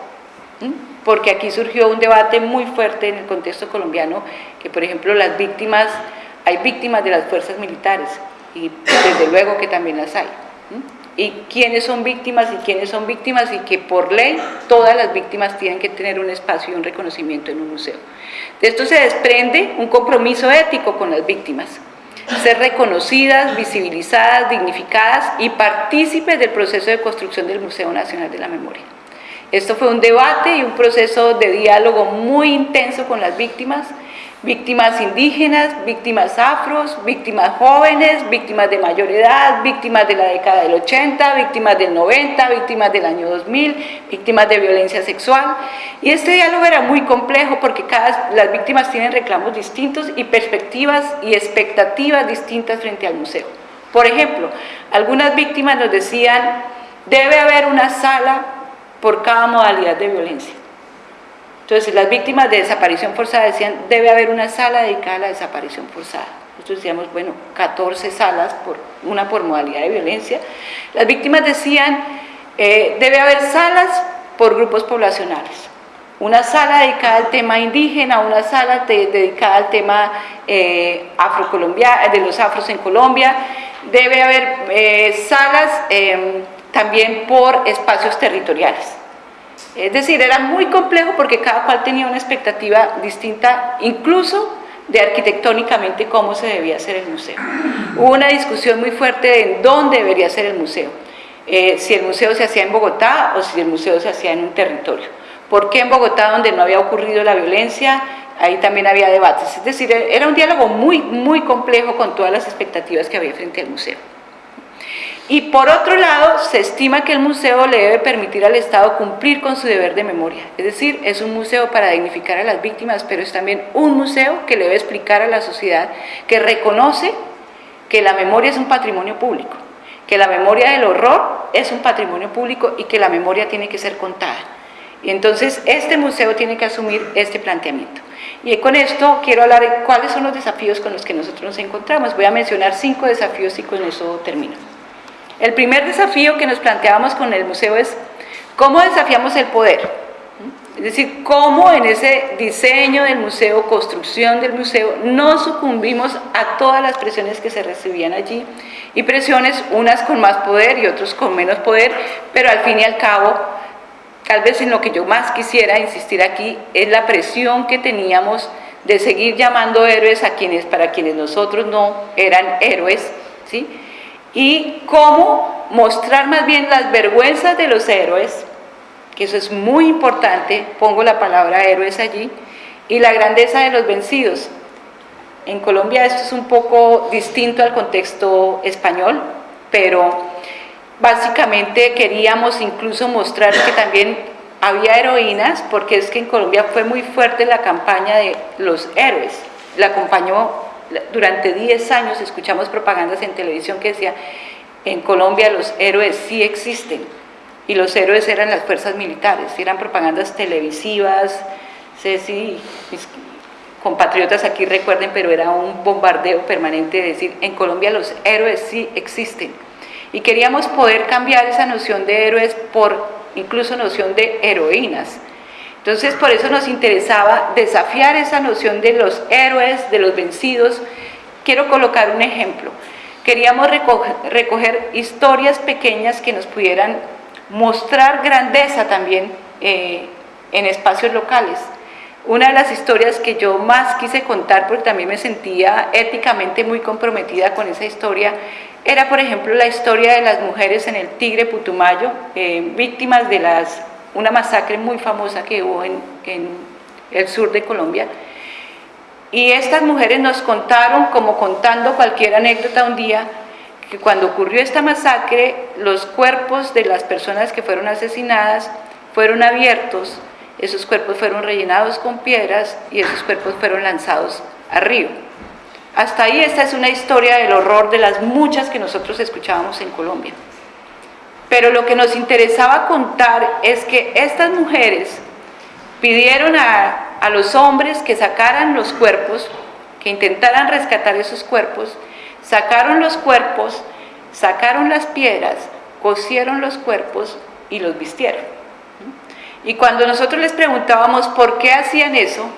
Speaker 2: porque aquí surgió un debate muy fuerte en el contexto colombiano, que por ejemplo las víctimas hay víctimas de las fuerzas militares y desde luego que también las hay. Y quiénes son víctimas y quiénes son víctimas y que por ley todas las víctimas tienen que tener un espacio y un reconocimiento en un museo. De esto se desprende un compromiso ético con las víctimas, ser reconocidas, visibilizadas, dignificadas y partícipes del proceso de construcción del Museo Nacional de la Memoria. Esto fue un debate y un proceso de diálogo muy intenso con las víctimas, víctimas indígenas, víctimas afros, víctimas jóvenes, víctimas de mayor edad, víctimas de la década del 80, víctimas del 90, víctimas del año 2000, víctimas de violencia sexual. Y este diálogo era muy complejo porque las víctimas tienen reclamos distintos y perspectivas y expectativas distintas frente al museo. Por ejemplo, algunas víctimas nos decían, debe haber una sala por cada modalidad de violencia. Entonces, las víctimas de desaparición forzada decían, debe haber una sala dedicada a la desaparición forzada. Nosotros decíamos, bueno, 14 salas, por, una por modalidad de violencia. Las víctimas decían, eh, debe haber salas por grupos poblacionales. Una sala dedicada al tema indígena, una sala dedicada al tema eh, afrocolombiano, de los afros en Colombia. Debe haber eh, salas em, también por espacios territoriales. Es decir, era muy complejo porque cada cual tenía una expectativa distinta, incluso de arquitectónicamente cómo se debía hacer el museo. Hubo una discusión muy fuerte de dónde debería ser el museo, eh, si el museo se hacía en Bogotá o si el museo se hacía en un territorio. ¿Por qué en Bogotá, donde no había ocurrido la violencia, ahí también había debates? Es decir, era un diálogo muy, muy complejo con todas las expectativas que había frente al museo. Y por otro lado, se estima que el museo le debe permitir al Estado cumplir con su deber de memoria. Es decir, es un museo para dignificar a las víctimas, pero es también un museo que le debe explicar a la sociedad que reconoce que la memoria es un patrimonio público, que la memoria del horror es un patrimonio público y que la memoria tiene que ser contada. Y entonces este museo tiene que asumir este planteamiento. Y con esto quiero hablar de cuáles son los desafíos con los que nosotros nos encontramos. Voy a mencionar cinco desafíos y con eso termino. El primer desafío que nos planteábamos con el museo es cómo desafiamos el poder. Es decir, cómo en ese diseño del museo, construcción del museo, no sucumbimos a todas las presiones que se recibían allí y presiones, unas con más poder y otros con menos poder, pero al fin y al cabo, tal vez en lo que yo más quisiera insistir aquí es la presión que teníamos de seguir llamando héroes a quienes, para quienes nosotros no eran héroes, ¿sí? Y cómo mostrar más bien las vergüenzas de los héroes, que eso es muy importante, pongo la palabra héroes allí, y la grandeza de los vencidos. En Colombia esto es un poco distinto al contexto español, pero básicamente queríamos incluso mostrar que también había heroínas, porque es que en Colombia fue muy fuerte la campaña de los héroes, la acompañó durante 10 años escuchamos propagandas en televisión que decía, en Colombia los héroes sí existen, y los héroes eran las fuerzas militares, eran propagandas televisivas, sé si mis compatriotas aquí recuerden, pero era un bombardeo permanente de decir, en Colombia los héroes sí existen. Y queríamos poder cambiar esa noción de héroes por incluso noción de heroínas, entonces, por eso nos interesaba desafiar esa noción de los héroes, de los vencidos. Quiero colocar un ejemplo. Queríamos recoger, historias pequeñas que nos pudieran mostrar grandeza también eh, en espacios locales. una de las historias que yo más quise contar, porque también me sentía éticamente muy comprometida con esa historia, era por ejemplo la historia de las mujeres en el Tigre Putumayo, eh, víctimas de las, una masacre muy famosa que hubo en, el sur de Colombia. Y estas mujeres nos contaron, como contando cualquier anécdota un día, que cuando ocurrió esta masacre, los cuerpos de las personas que fueron asesinadas fueron abiertos esos cuerpos fueron rellenados con piedras y esos cuerpos fueron lanzados al río. Hasta ahí esta es una historia del horror de las muchas que nosotros escuchábamos en Colombia. Pero lo que nos interesaba contar es que estas mujeres pidieron a, a los hombres que sacaran los cuerpos, que intentaran rescatar esos cuerpos, sacaron los cuerpos, sacaron las piedras, cosieron los cuerpos y los vistieron. Y cuando nosotros les preguntábamos por qué hacían eso,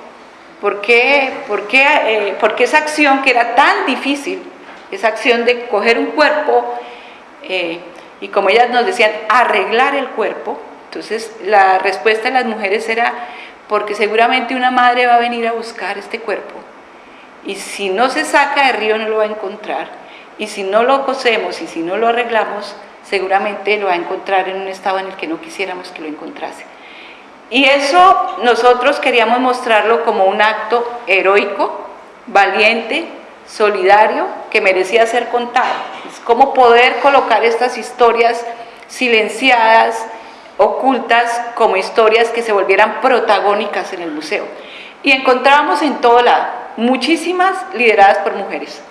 Speaker 2: por qué, por qué, eh, por qué esa acción que era tan difícil, esa acción de coger un cuerpo eh, y como ellas nos decían, arreglar el cuerpo, entonces la respuesta de las mujeres era porque seguramente una madre va a venir a buscar este cuerpo y si no se saca del río no lo va a encontrar y si no lo cosemos y si no lo arreglamos seguramente lo va a encontrar en un estado en el que no quisiéramos que lo encontrase. Y eso nosotros queríamos mostrarlo como un acto heroico, valiente, solidario, que merecía ser contado. Es como poder colocar estas historias silenciadas, ocultas, como historias que se volvieran protagónicas en el museo. Y encontramos en todo lado, muchísimas lideradas por mujeres.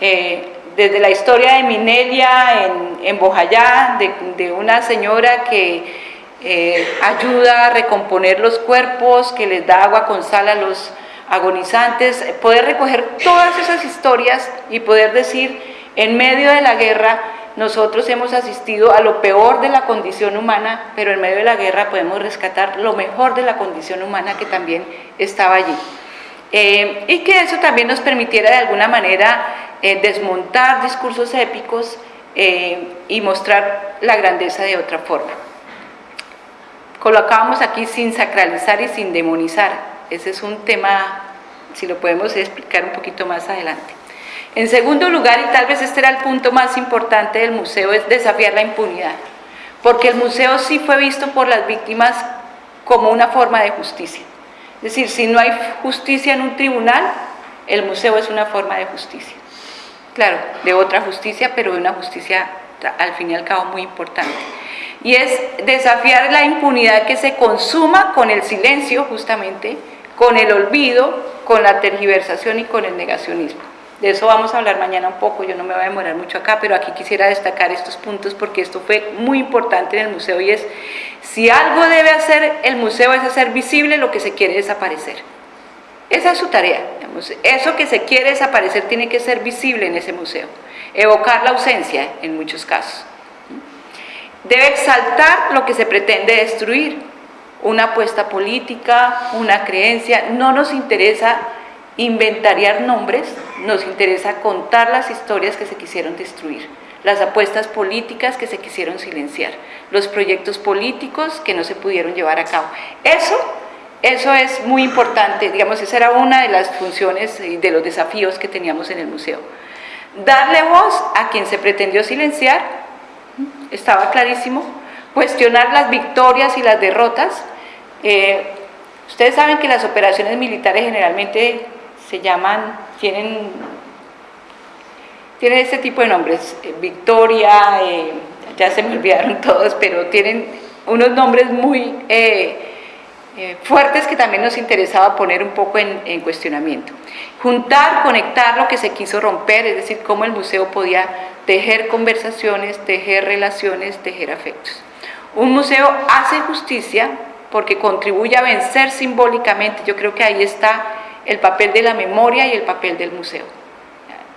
Speaker 2: Eh, desde la historia de Minelia en, en Bojayá, de, de una señora que eh, ayuda a recomponer los cuerpos, que les da agua con sal a los agonizantes, poder recoger todas esas historias y poder decir, en medio de la guerra, nosotros hemos asistido a lo peor de la condición humana, pero en medio de la guerra podemos rescatar lo mejor de la condición humana que también estaba allí. Eh, y que eso también nos permitiera de alguna manera eh, desmontar discursos épicos y mostrar la grandeza de otra forma colocábamos aquí sin sacralizar y sin demonizar. Ese es un tema, si lo podemos explicar un poquito más adelante. En segundo lugar, y tal vez este era el punto más importante del museo, es desafiar la impunidad. Porque el museo sí fue visto por las víctimas como una forma de justicia. Es decir, si no hay justicia en un tribunal, el museo es una forma de justicia. Claro, de otra justicia, pero de una justicia al fin y al cabo muy importante y es desafiar la impunidad que se consuma con el silencio justamente, con el olvido, con la tergiversación y con el negacionismo. De eso vamos a hablar mañana un poco, yo no me voy a demorar mucho acá, pero aquí quisiera destacar estos puntos porque esto fue muy importante en el museo y es, si algo debe hacer el museo es hacer visible lo que se quiere desaparecer. Esa es su tarea, eso que se quiere desaparecer tiene que ser visible en ese museo, evocar la ausencia en muchos casos. Debe exaltar lo que se pretende destruir, una apuesta política, una creencia, no nos interesa inventariar nombres, nos interesa contar las historias que se quisieron destruir, las apuestas políticas que se quisieron silenciar, los proyectos políticos que no se pudieron llevar a cabo. Eso, eso es muy importante, digamos, esa era una de las funciones y de los desafíos que teníamos en el museo. Darle voz a quien se pretendió silenciar estaba clarísimo, cuestionar las victorias y las derrotas. Eh, ustedes saben que las operaciones militares generalmente se llaman, tienen, tienen este tipo de nombres, eh, victoria, eh, ya se me olvidaron todos, pero tienen unos nombres muy fuertes que también nos interesaba poner un poco en, en cuestionamiento. Juntar, conectar lo que se quiso romper, es decir, cómo el museo podía tejer conversaciones, tejer relaciones, tejer afectos. Un museo hace justicia porque contribuye a vencer simbólicamente, yo creo que ahí está el papel de la memoria y el papel del museo.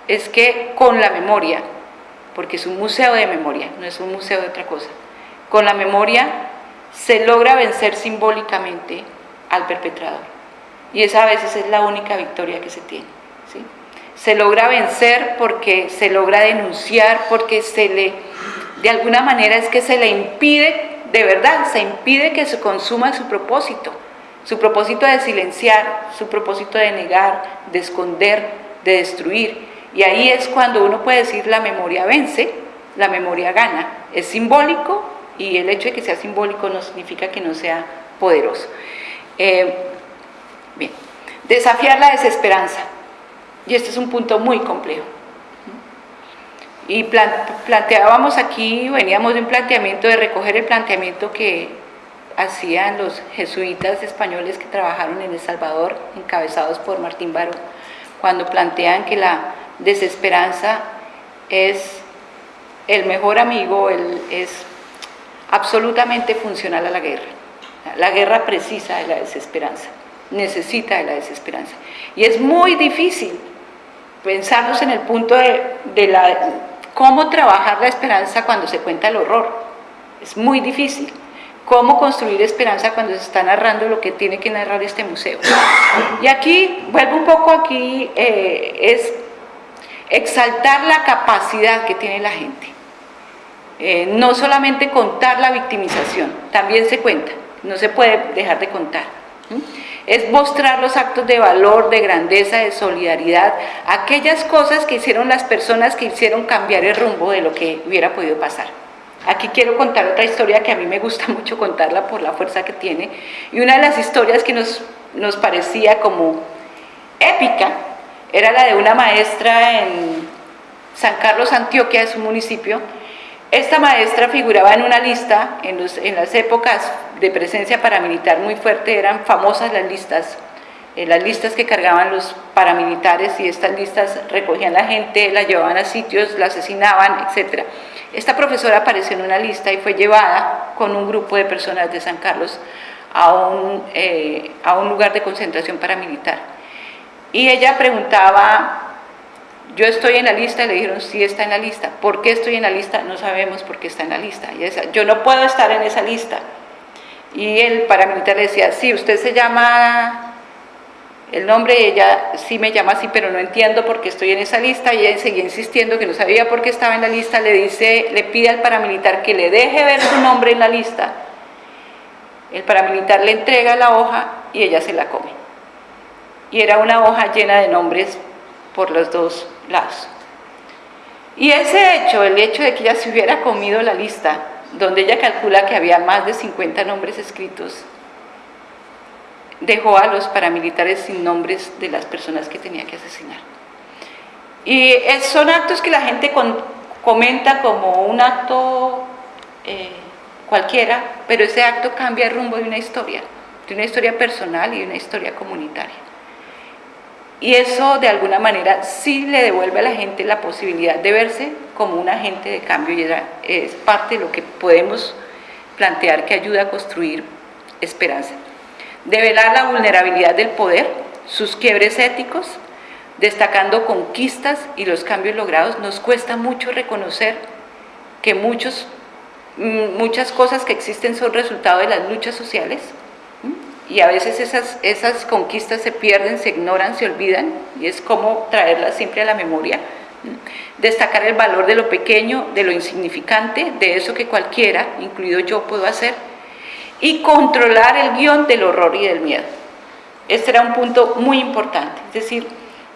Speaker 2: Es que con la memoria, porque es un museo de memoria, no es un museo de otra cosa, con la memoria se logra vencer simbólicamente al perpetrador. Y esa a veces es la única victoria que se tiene se logra vencer porque se logra denunciar, porque se le, de alguna manera es que se le impide, de verdad, se impide que se consuma su propósito. Su propósito de silenciar, su propósito de negar, de esconder, de destruir. Y ahí es cuando uno puede decir la memoria vence, la memoria gana. Es simbólico y el hecho de que sea simbólico no significa que no sea poderoso. Eh, bien, desafiar la desesperanza. Y este es un punto muy complejo. Y planteábamos aquí, veníamos de un planteamiento de recoger el planteamiento que hacían los jesuitas españoles que trabajaron en El Salvador, encabezados por Martín Baró, cuando plantean que la desesperanza es el mejor amigo, es absolutamente funcional a la guerra. La guerra precisa de la desesperanza, necesita de la desesperanza. Y es muy difícil pensarnos en el punto de, cómo trabajar la esperanza cuando se cuenta el horror. Es muy difícil. ¿Cómo construir esperanza cuando se está narrando lo que tiene que narrar este museo? Y aquí, vuelvo un poco aquí, eh, es exaltar la capacidad que tiene la gente. Eh, no solamente contar la victimización, también se cuenta, no se puede dejar de contar. Es mostrar los actos de valor, de grandeza, de solidaridad, aquellas cosas que hicieron las personas que hicieron cambiar el rumbo de lo que hubiera podido pasar. Aquí quiero contar otra historia que a mí me gusta mucho contarla por la fuerza que tiene. Y una de las historias que nos, nos parecía como épica era la de una maestra en San Carlos, Antioquia, es un municipio. Esta maestra figuraba en una lista, en, en las épocas de presencia paramilitar muy fuerte, eran famosas las listas, eh, las listas que cargaban los paramilitares y estas listas recogían la gente, la llevaban a sitios, la asesinaban, etc. Esta profesora apareció en una lista y fue llevada con un grupo de personas de San Carlos a un, eh, a un lugar de concentración paramilitar. Y ella preguntaba, yo estoy en la lista, le dijeron, sí está en la lista. ¿Por qué estoy en la lista? No sabemos por qué está en la lista. Y decía, yo no puedo estar en esa lista. Y el paramilitar le decía, sí, usted se llama el nombre ella sí me llama así, pero no entiendo por qué estoy en esa lista, y ella seguía insistiendo que no sabía por qué estaba en la lista, le dice, le pide al paramilitar que le deje ver su nombre en la lista, el paramilitar le entrega la hoja y ella se la come. Y era una hoja llena de nombres por los dos lados. Y ese hecho, el hecho de que ella se hubiera comido la lista, donde ella calcula que había más de 50 nombres escritos, dejó a los paramilitares sin nombres de las personas que tenía que asesinar. Y son actos que la gente comenta como un acto eh, cualquiera, pero ese acto cambia el rumbo de una historia, de una historia personal y de una historia comunitaria. Y eso de alguna manera sí le devuelve a la gente la posibilidad de verse como un agente de cambio y es parte de lo que podemos plantear que ayuda a construir esperanza develar la vulnerabilidad del poder, sus quiebres éticos, destacando conquistas y los cambios logrados, nos cuesta mucho reconocer que mm, muchas cosas que existen son resultado de las luchas sociales y a veces esas conquistas se pierden, se ignoran, se olvidan y es como traerlas siempre a la memoria. Destacar el valor de lo pequeño, de lo insignificante, de eso que cualquiera, incluido yo, puedo hacer y controlar el guion del horror y del miedo. Este era un punto muy importante, es decir,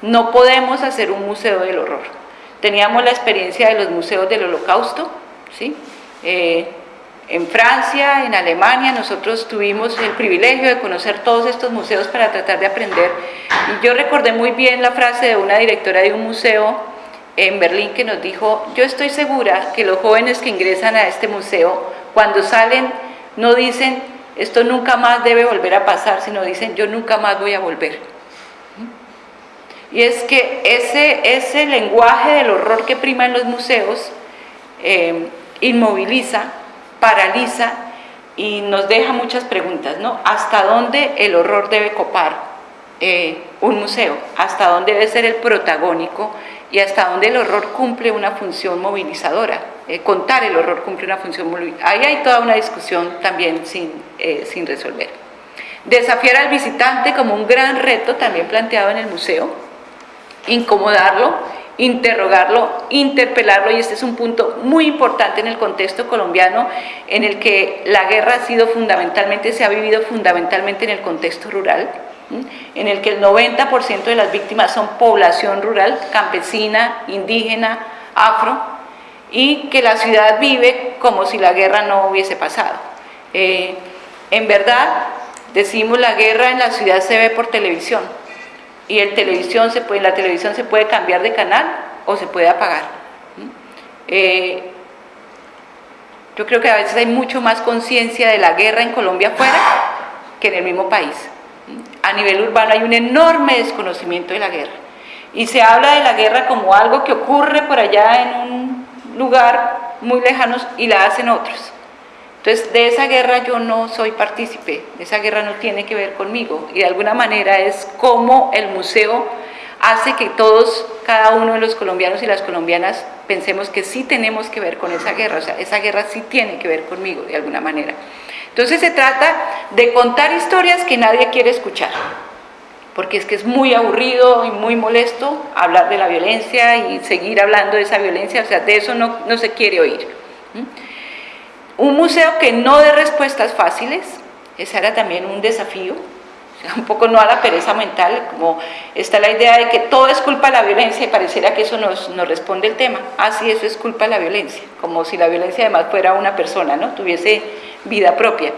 Speaker 2: no podemos hacer un museo del horror. Teníamos la experiencia de los museos del holocausto, ¿sí? Eh, en Francia, en Alemania, nosotros tuvimos el privilegio de conocer todos estos museos para tratar de aprender. Y yo recordé muy bien la frase de una directora de un museo en Berlín que nos dijo, yo estoy segura que los jóvenes que ingresan a este museo, cuando salen no dicen, esto nunca más debe volver a pasar, sino dicen, yo nunca más voy a volver. Y es que ese, ese lenguaje del horror que prima en los museos eh, inmoviliza, paraliza y nos deja muchas preguntas, ¿no? ¿Hasta dónde el horror debe copar eh, un museo? ¿Hasta dónde debe ser el protagónico? y hasta dónde el horror cumple una función movilizadora. Eh, contar el horror cumple una función movilizadora. Ahí hay toda una discusión también sin, eh, sin resolver. Desafiar al visitante como un gran reto también planteado en el museo, incomodarlo interrogarlo, interpelarlo y este es un punto muy importante en el contexto colombiano en el que la guerra ha sido fundamentalmente, se ha vivido fundamentalmente en el contexto rural, en el que el 90% de las víctimas son población rural, campesina, indígena, afro, y que la ciudad vive como si la guerra no hubiese pasado. Eh, en verdad, decimos la guerra en la ciudad se ve por televisión, y el televisión se puede, la televisión se puede cambiar de canal o se puede apagar. Eh, yo creo que a veces hay mucho más conciencia de la guerra en Colombia afuera que en el mismo país. A nivel urbano hay un enorme desconocimiento de la guerra. Y se habla de la guerra como algo que ocurre por allá en un lugar muy lejano y la hacen otros. Entonces, de esa guerra yo no soy partícipe, esa guerra no tiene que ver conmigo y de alguna manera es como el museo hace que todos, cada uno de los colombianos y las colombianas pensemos que sí tenemos que ver con esa guerra, o sea, esa guerra sí tiene que ver conmigo de alguna manera. Entonces se trata de contar historias que nadie quiere escuchar, porque es que es muy aburrido y muy molesto hablar de la violencia y seguir hablando de esa violencia, o sea, de eso no, no se quiere oír. Un museo que no dé respuestas fáciles, ese era también un desafío, un poco no a la pereza mental, como está la idea de que todo es culpa de la violencia y pareciera que eso nos, nos responde el tema. Ah, sí, eso es culpa de la violencia, como si la violencia además fuera una persona, ¿no? tuviese vida propia.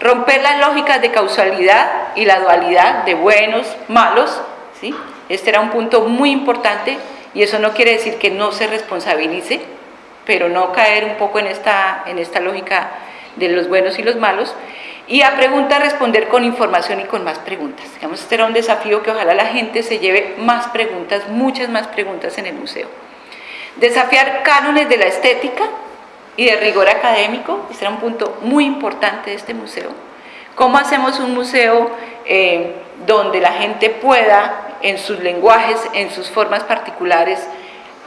Speaker 2: Romper las lógicas de causalidad y la dualidad de buenos, malos, ¿sí? Este era un punto muy importante y eso no quiere decir que no se responsabilice, pero no caer un poco en esta, en esta lógica de los buenos y los malos, y a preguntas responder con información y con más preguntas. Digamos, este era un desafío que ojalá la gente se lleve más preguntas, muchas más preguntas en el museo. Desafiar cánones de la estética y de rigor académico, este era un punto muy importante de este museo. ¿Cómo hacemos un museo eh, donde la gente pueda, en sus lenguajes, en sus formas particulares,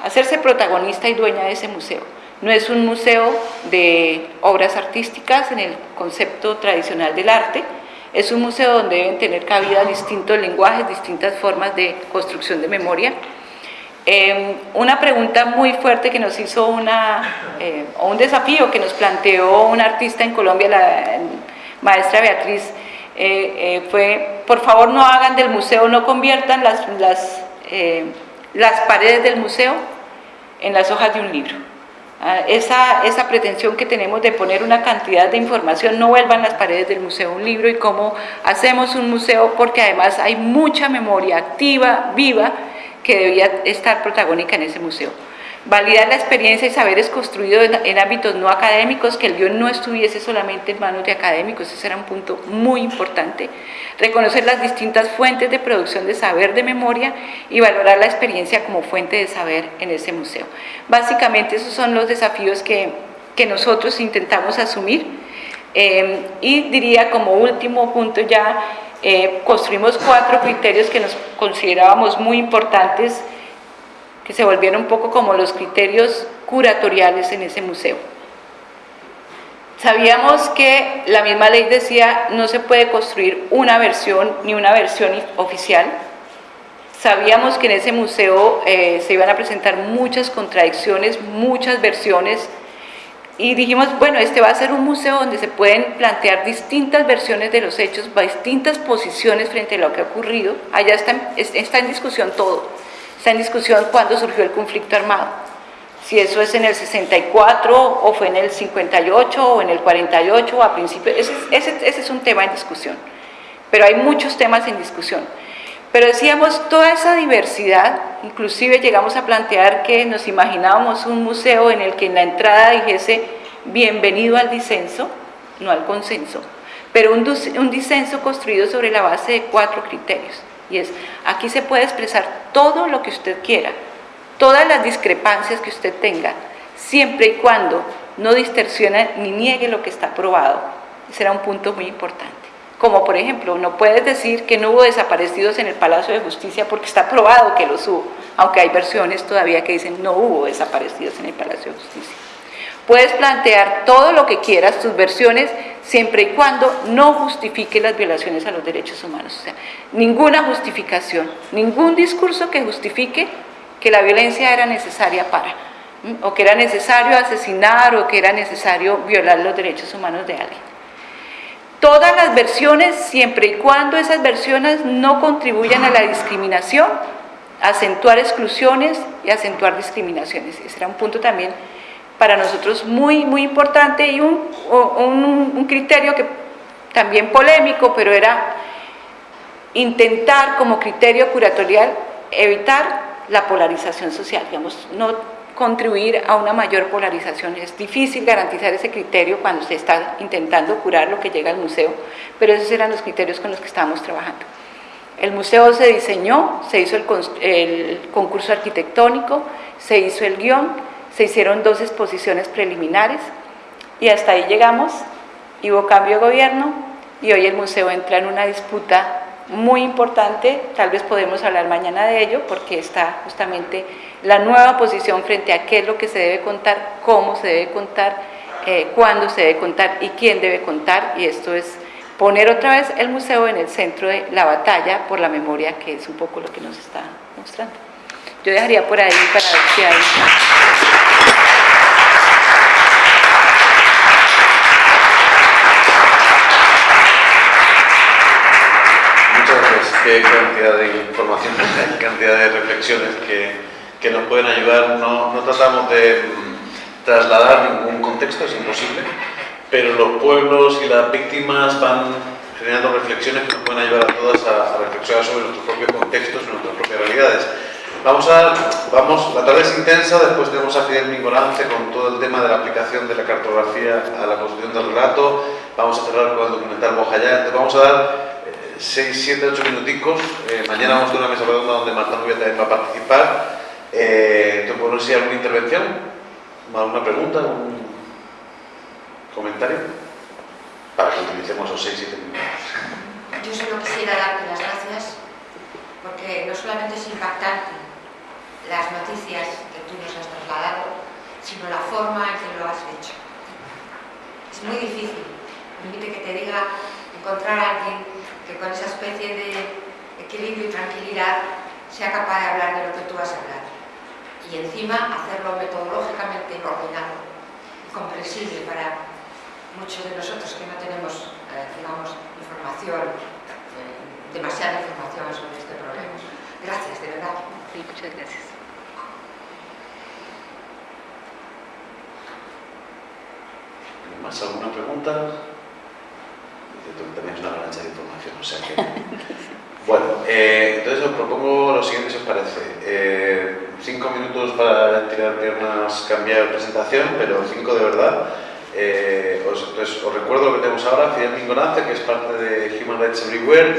Speaker 2: hacerse protagonista y dueña de ese museo. No es un museo de obras artísticas en el concepto tradicional del arte, es un museo donde deben tener cabida distintos lenguajes, distintas formas de construcción de memoria. Em, una pregunta muy fuerte que nos hizo una, eh, o un desafío que nos planteó una artista en Colombia, la maestra Beatriz, eh, eh, fue, por favor no hagan del museo, no conviertan las, las las paredes del museo en las hojas de un libro. Ah, esa, esa, pretensión que tenemos de poner una cantidad de información, no vuelvan las paredes del museo un libro y cómo hacemos un museo, porque además hay mucha memoria activa, viva, que debía estar protagónica en ese museo. Validar la experiencia y saberes construidos en, ámbitos no académicos, que el guion no estuviese solamente en manos de académicos, ese era un punto muy importante, reconocer las distintas fuentes de producción de saber de memoria y valorar la experiencia como fuente de saber en ese museo. Básicamente esos son los desafíos que, que nosotros intentamos asumir eh, y diría como último punto ya, eh, construimos cuatro criterios que nos considerábamos muy importantes que se volvieron un poco como los criterios curatoriales en ese museo. Sabíamos que la misma ley decía no se puede construir una versión ni una versión oficial. Sabíamos que en ese museo eh, se iban a presentar muchas contradicciones, muchas versiones y dijimos, bueno, este va a ser un museo donde se pueden plantear distintas versiones de los hechos, distintas posiciones frente a lo que ha ocurrido. Allá está, está en discusión todo Está en discusión cuándo surgió el conflicto armado. Si eso es en el 64 o fue en el 58 o en el 48 o a principios, ese, ese, es un tema en discusión. Pero hay muchos temas en discusión. Pero decíamos, toda esa diversidad, inclusive llegamos a plantear que nos imaginábamos un museo en el que en la entrada dijese bienvenido al disenso, no al consenso, pero un, disenso construido sobre la base de cuatro criterios. Y es, aquí se puede expresar todo lo que usted quiera, todas las discrepancias que usted tenga, siempre y cuando no distorsione ni niegue lo que está probado. Será un punto muy importante. Como por ejemplo, no puedes decir que no hubo desaparecidos en el Palacio de Justicia porque está probado que los hubo, aunque hay versiones todavía que dicen no hubo desaparecidos en el Palacio de Justicia. Puedes plantear todo lo que quieras, tus versiones, siempre y cuando no justifique las violaciones a los derechos humanos. O sea, ninguna justificación, ningún discurso que justifique que la violencia era necesaria para, o que era necesario asesinar o que era necesario violar los derechos humanos de alguien. Todas las versiones, siempre y cuando esas versiones no contribuyan a la discriminación, acentuar exclusiones y acentuar discriminaciones. Ese era un punto también para nosotros muy, muy importante y un, un, criterio que también polémico, pero era intentar como criterio curatorial evitar la polarización social, digamos, no contribuir a una mayor polarización. Es difícil garantizar ese criterio cuando se está intentando curar lo que llega al museo, pero esos eran los criterios con los que estábamos trabajando. El museo se diseñó, se hizo el, concurso arquitectónico, se hizo el guion, se hicieron dos exposiciones preliminares y hasta ahí llegamos, y hubo cambio de gobierno y hoy el museo entra en una disputa muy importante, tal vez podemos hablar mañana de ello, porque está justamente la nueva posición frente a qué es lo que se debe contar, cómo se debe contar, eh, cuándo se debe contar y quién debe contar, y esto es poner otra vez el museo en el centro de la batalla por la memoria, que es un poco lo que nos está mostrando. Yo dejaría por ahí para ver si hay...
Speaker 1: qué cantidad de información, qué cantidad de reflexiones que, que nos pueden ayudar. No, no, tratamos de mm, trasladar ningún contexto, es imposible, pero los pueblos y las víctimas van generando reflexiones que nos pueden ayudar a todas a, a reflexionar sobre nuestros propios contextos, nuestras propias realidades. Vamos a, vamos, la tarde es intensa, después tenemos a Fidel Mingorance con todo el tema de la aplicación de la cartografía a la construcción del relato, vamos a cerrar con el documental Bojayá, vamos a dar 6, 7, 8 minuticos. Eh, mañana vamos a una mesa redonda donde Marta Nubia también va a participar. Eh, ¿Te puedo decir alguna intervención? ¿Alguna pregunta? ¿Algún comentario? Para que utilicemos esos 6, 7 minutos.
Speaker 3: Yo solo quisiera darte las gracias porque no solamente es impactante las noticias que tú nos has trasladado, sino la forma en que lo has hecho. Es muy difícil, permite que te diga, encontrar a alguien que con esa especie de equilibrio y tranquilidad sea capaz de hablar de lo que tú vas a hablar. Y encima hacerlo metodológicamente ordenado y comprensible para muchos de nosotros que no tenemos, eh, digamos, información, eh, demasiada información sobre este problema. Gracias, de verdad.
Speaker 2: Sí, muchas gracias.
Speaker 1: ¿Más alguna pregunta? También es una avalancha de información, o sea que... Bueno, eh, entonces os propongo lo siguiente, si os parece. Eh, cinco minutos para tirar piernas, cambiar presentación, pero cinco de verdad. Eh, os, os recuerdo lo que tenemos ahora, Fidel Mingonance, que es parte de Human Rights Everywhere,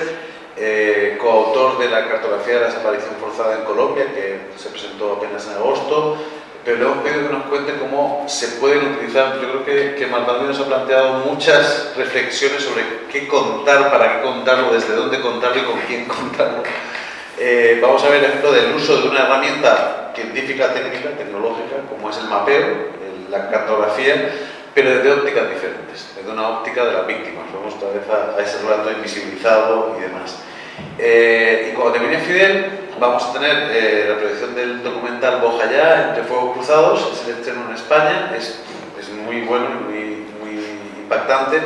Speaker 1: eh, coautor de la cartografía de la desaparición forzada en Colombia, que se presentó apenas en agosto, pero hemos pedido que nos cuente cómo se pueden utilizar. Yo creo que, que Martán nos ha planteado muchas reflexiones sobre qué contar, para qué contarlo, desde dónde contarlo y con quién contarlo. Eh, vamos a ver el ejemplo del uso de una herramienta científica, técnica, tecnológica, como es el mapeo, el, la cartografía, pero desde ópticas diferentes, desde una óptica de las víctimas. Vamos otra vez a, a ese relato invisibilizado y demás. Eh, y cuando termine Fidel, vamos a tener eh, la proyección del documental Bojayá entre Fuegos Cruzados, es el estreno en España, es, es muy bueno y muy, muy impactante.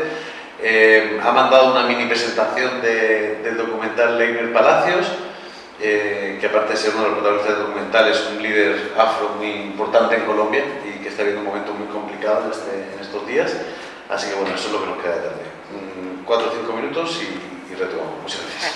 Speaker 1: Eh, ha mandado una mini presentación de, del documental Leiner Palacios, eh, que aparte de ser uno de los protagonistas del documental es un líder afro muy importante en Colombia y que está viviendo un momento muy complicado en, este, en estos días. Así que bueno, eso es lo que nos queda de tarde. Cuatro o cinco minutos y, y retomamos. Muchas gracias.